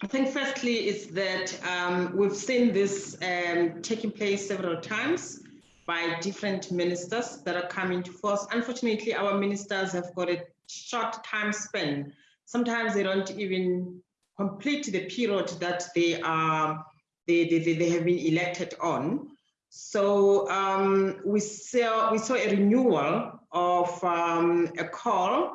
I think firstly is that um, we've seen this um, taking place several times by different ministers that are coming to force. Unfortunately, our ministers have got a short time span. Sometimes they don't even complete the period that they are they, they, they have been elected on. So um, we saw we saw a renewal of um, a call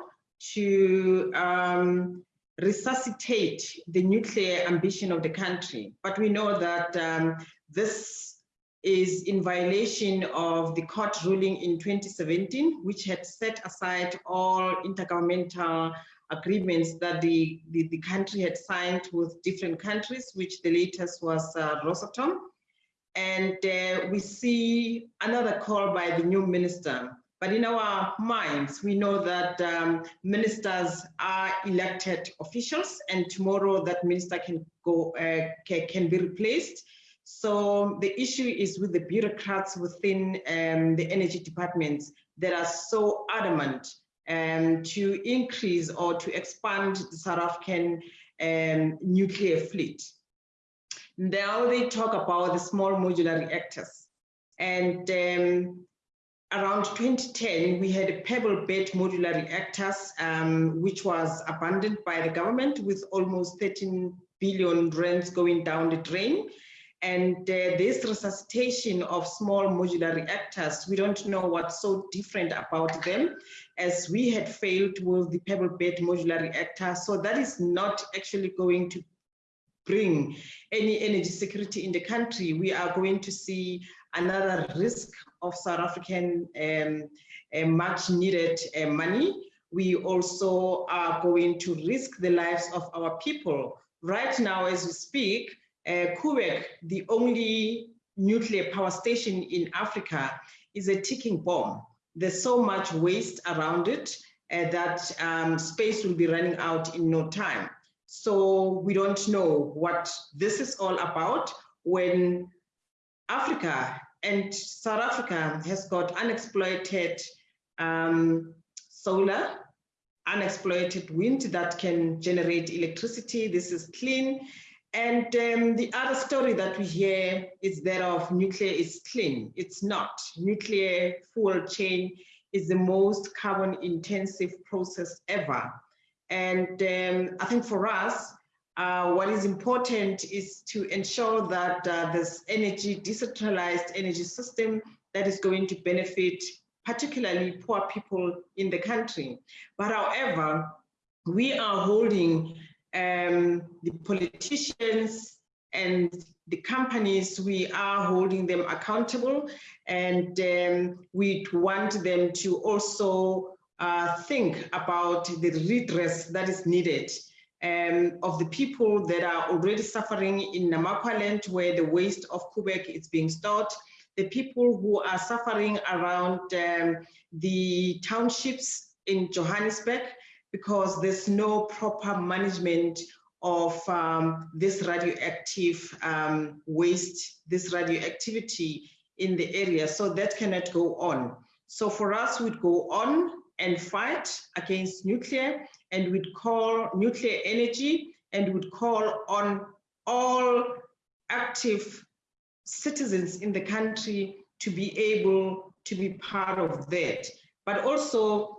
to um, resuscitate the nuclear ambition of the country. But we know that um, this is in violation of the court ruling in 2017, which had set aside all intergovernmental agreements that the, the, the country had signed with different countries, which the latest was uh, Rosatom. and uh, we see another call by the new minister. But in our minds, we know that um, ministers are elected officials, and tomorrow that minister can go uh, can, be replaced. So the issue is with the bureaucrats within um, the energy departments that are so adamant um, to increase or to expand the South African um, nuclear fleet. Now they talk about the small modular reactors. And um, around 2010, we had a pebble bed modular reactors, um, which was abandoned by the government with almost 13 billion rands going down the drain. And uh, this resuscitation of small modular reactors, we don't know what's so different about them as we had failed with the pebble bed modular reactor. So that is not actually going to bring any energy security in the country. We are going to see another risk of South African um, uh, much needed uh, money. We also are going to risk the lives of our people. Right now, as we speak, uh, the only nuclear power station in Africa, is a ticking bomb. There's so much waste around it uh, that um, space will be running out in no time. So we don't know what this is all about when Africa and South Africa has got unexploited um, solar, unexploited wind that can generate electricity. This is clean. And um, the other story that we hear is that of nuclear is clean. It's not. Nuclear fuel chain is the most carbon intensive process ever. And um, I think for us, uh, what is important is to ensure that uh, this energy, decentralized energy system that is going to benefit particularly poor people in the country. But however, we are holding um, the politicians and the companies, we are holding them accountable and um, we want them to also uh, think about the redress that is needed um, of the people that are already suffering in Namakwa where the waste of Koeberg is being stored, the people who are suffering around um, the townships in Johannesburg, because there's no proper management of um, this radioactive um, waste, this radioactivity in the area. So that cannot go on. So for us, we'd go on and fight against nuclear and we'd call nuclear energy and would call on all active citizens in the country to be able to be part of that. But also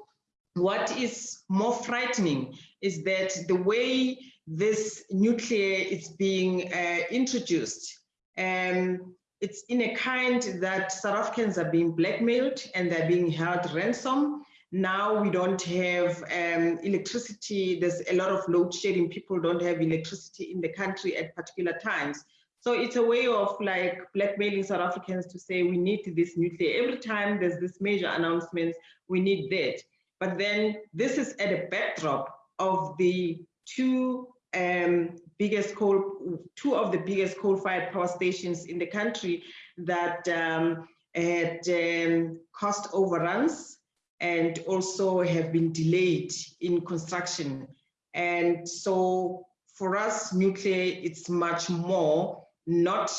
what is more frightening is that the way this nuclear is being uh, introduced, um, it's in a kind that South Africans are being blackmailed and they're being held ransom. Now we don't have um, electricity. There's a lot of load shedding. People don't have electricity in the country at particular times. So it's a way of like blackmailing South Africans to say we need this nuclear. Every time there's this major announcement, we need that. But then this is at a backdrop of the two um, biggest coal, two of the biggest coal-fired power stations in the country that um, had um, cost overruns and also have been delayed in construction. And so for us, nuclear, it's much more not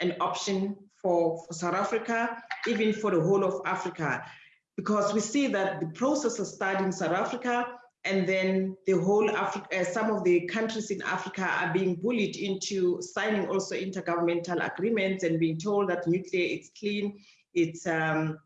an option for, for South Africa, even for the whole of Africa, because we see that the processes start in South Africa and then the whole Africa, uh, some of the countries in Africa are being bullied into signing also intergovernmental agreements and being told that nuclear is clean, it's um,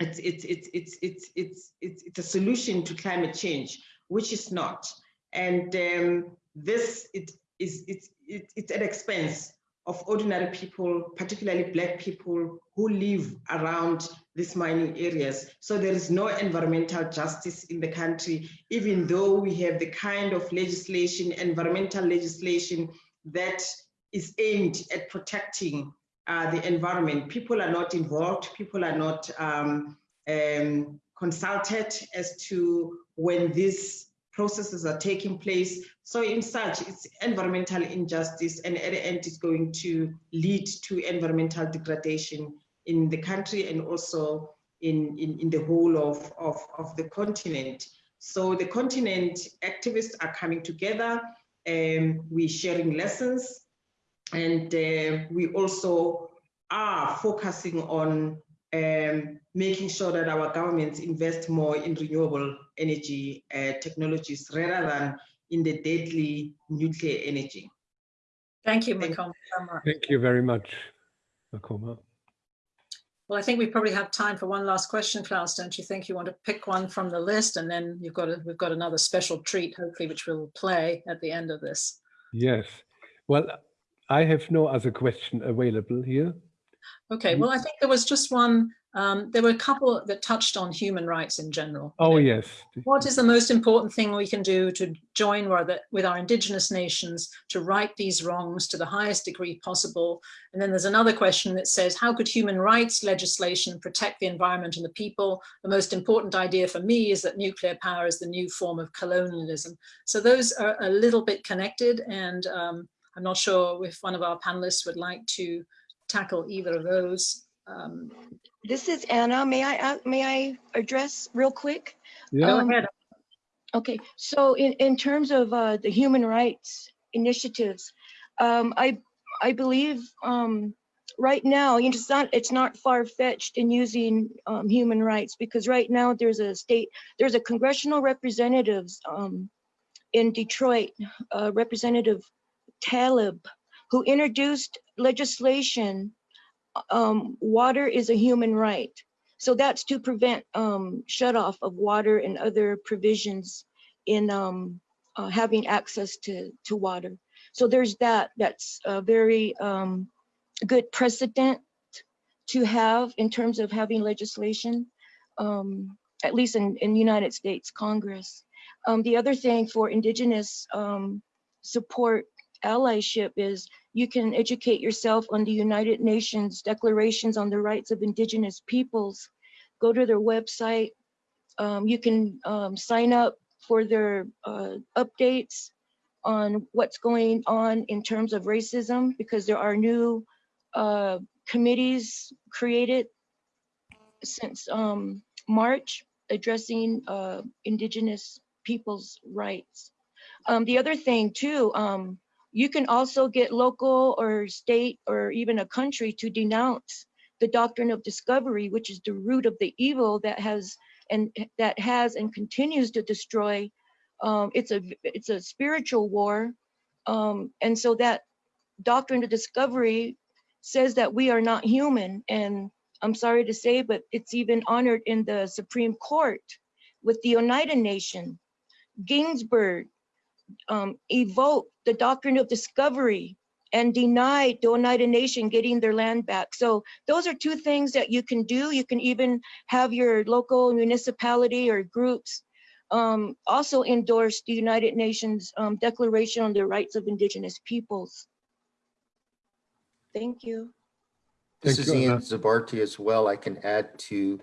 it's it's it's it's it's it's it's, it's a solution to climate change, which is not. And um, this it is it's it, it's at expense of ordinary people, particularly black people who live around these mining areas. So there is no environmental justice in the country, even though we have the kind of legislation, environmental legislation that is aimed at protecting uh, the environment. People are not involved, people are not um, um, consulted as to when these processes are taking place. So in such, it's environmental injustice and at the end it's going to lead to environmental degradation in the country and also in, in, in the whole of, of, of the continent. So the continent activists are coming together and we're sharing lessons and uh, we also are focusing on um, making sure that our governments invest more in renewable energy uh, technologies rather than in the deadly nuclear energy. Thank you, Makoma, so much. Thank you very much, Makoma. Well, I think we probably have time for one last question, Klaus, don't you think? You want to pick one from the list and then you've got a, we've got another special treat, hopefully, which we'll play at the end of this. Yes. Well, I have no other question available here. Okay, well, I think there was just one, um, there were a couple that touched on human rights in general. Oh, yes. What is the most important thing we can do to join with our indigenous nations to right these wrongs to the highest degree possible? And then there's another question that says, how could human rights legislation protect the environment and the people? The most important idea for me is that nuclear power is the new form of colonialism. So those are a little bit connected and um, I'm not sure if one of our panelists would like to tackle either of those. Um, this is Anna. May I uh, may I address real quick? Yeah. Go ahead. Okay, so in, in terms of uh, the human rights initiatives, um, I I believe um, right now it's not it's not far fetched in using um, human rights because right now there's a state there's a congressional representatives um, in Detroit, uh, Representative Tlaib, who introduced legislation, um, water is a human right. So that's to prevent um, shut off of water and other provisions in um, uh, having access to, to water. So there's that, that's a very um, good precedent to have in terms of having legislation, um, at least in, in United States Congress. Um, the other thing for indigenous um, support allyship is you can educate yourself on the United Nations declarations on the rights of indigenous peoples. Go to their website. Um, you can um, sign up for their uh, updates on what's going on in terms of racism because there are new uh, committees created since um, March addressing uh, indigenous people's rights. Um, the other thing too, um, you can also get local or state or even a country to denounce the doctrine of discovery, which is the root of the evil that has and that has and continues to destroy. Um, it's a it's a spiritual war, um, and so that doctrine of discovery says that we are not human. And I'm sorry to say, but it's even honored in the Supreme Court with the Oneida Nation. Ginsburg um, evoked the doctrine of discovery and denied the Oneida Nation getting their land back. So those are two things that you can do. You can even have your local municipality or groups um, also endorse the United Nations um, Declaration on the Rights of Indigenous Peoples. Thank you. This Thank is you, Ian Anna. Zabarte as well. I can add to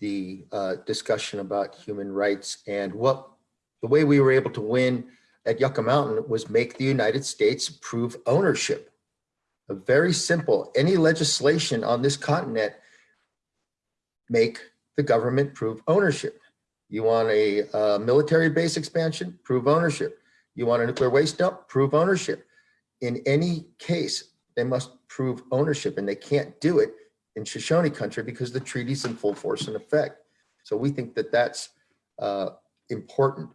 the uh, discussion about human rights and what the way we were able to win at Yucca Mountain was make the United States prove ownership. A very simple, any legislation on this continent make the government prove ownership. You want a military base expansion, prove ownership. You want a nuclear waste dump, prove ownership. In any case, they must prove ownership and they can't do it in Shoshone country because the treaty's in full force and effect. So we think that that's uh, important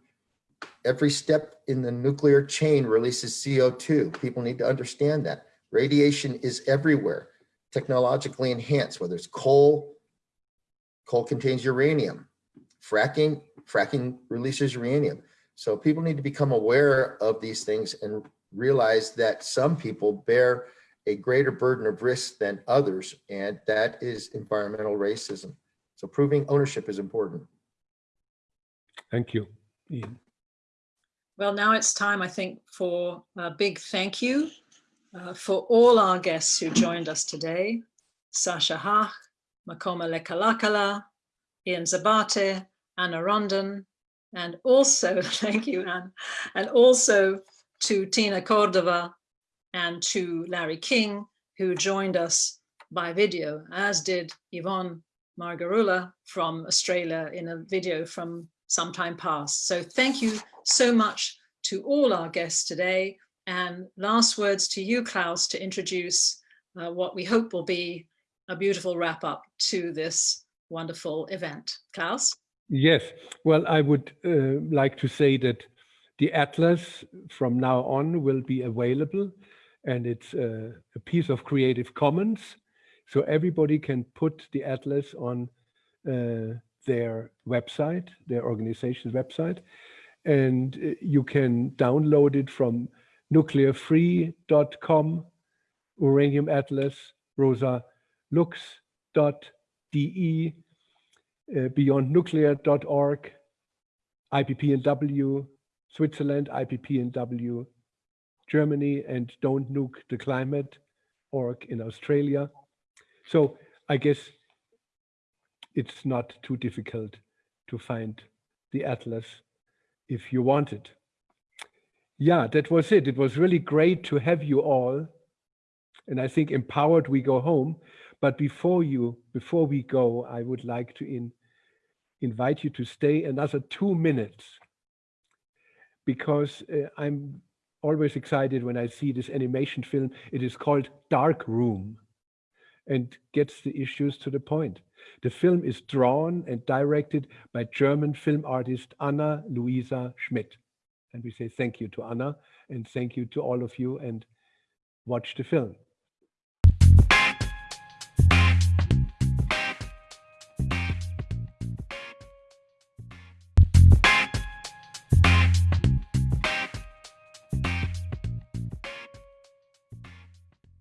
every step in the nuclear chain releases CO2. People need to understand that. Radiation is everywhere, technologically enhanced, whether it's coal, coal contains uranium, fracking, fracking releases uranium. So people need to become aware of these things and realize that some people bear a greater burden of risk than others, and that is environmental racism. So proving ownership is important. Thank you, Ian. Well, now it's time, I think, for a big thank you uh, for all our guests who joined us today. Sascha Hach, Makoma Lekalakala, Ian Zabarte, Anna Rondon, and also, [laughs] thank you, Anne, and also to Tina Cordova and to Larry King, who joined us by video, as did Yvonne Margarula from Australia in a video from some time past. So thank you so much to all our guests today. And last words to you, Klaus, to introduce uh, what we hope will be a beautiful wrap up to this wonderful event. Klaus? Yes, well, I would uh, like to say that the Atlas from now on will be available and it's uh, a piece of Creative Commons. So everybody can put the Atlas on uh, their website, their organization's website, and uh, you can download it from nuclearfree.com, Uranium Atlas, Rosa lux.de, uh, beyondnuclear.org, IPPNW, Switzerland, IPPNW, Germany, and Don't Nuke the Climate org in Australia. So I guess it's not too difficult to find the atlas if you want it. Yeah, that was it. It was really great to have you all. And I think empowered we go home. But before you, before we go, I would like to in, invite you to stay another two minutes because uh, I'm always excited when I see this animation film. It is called Dark Room and gets the issues to the point. The film is drawn and directed by German film artist Anna Luisa Schmidt. And we say thank you to Anna and thank you to all of you and watch the film.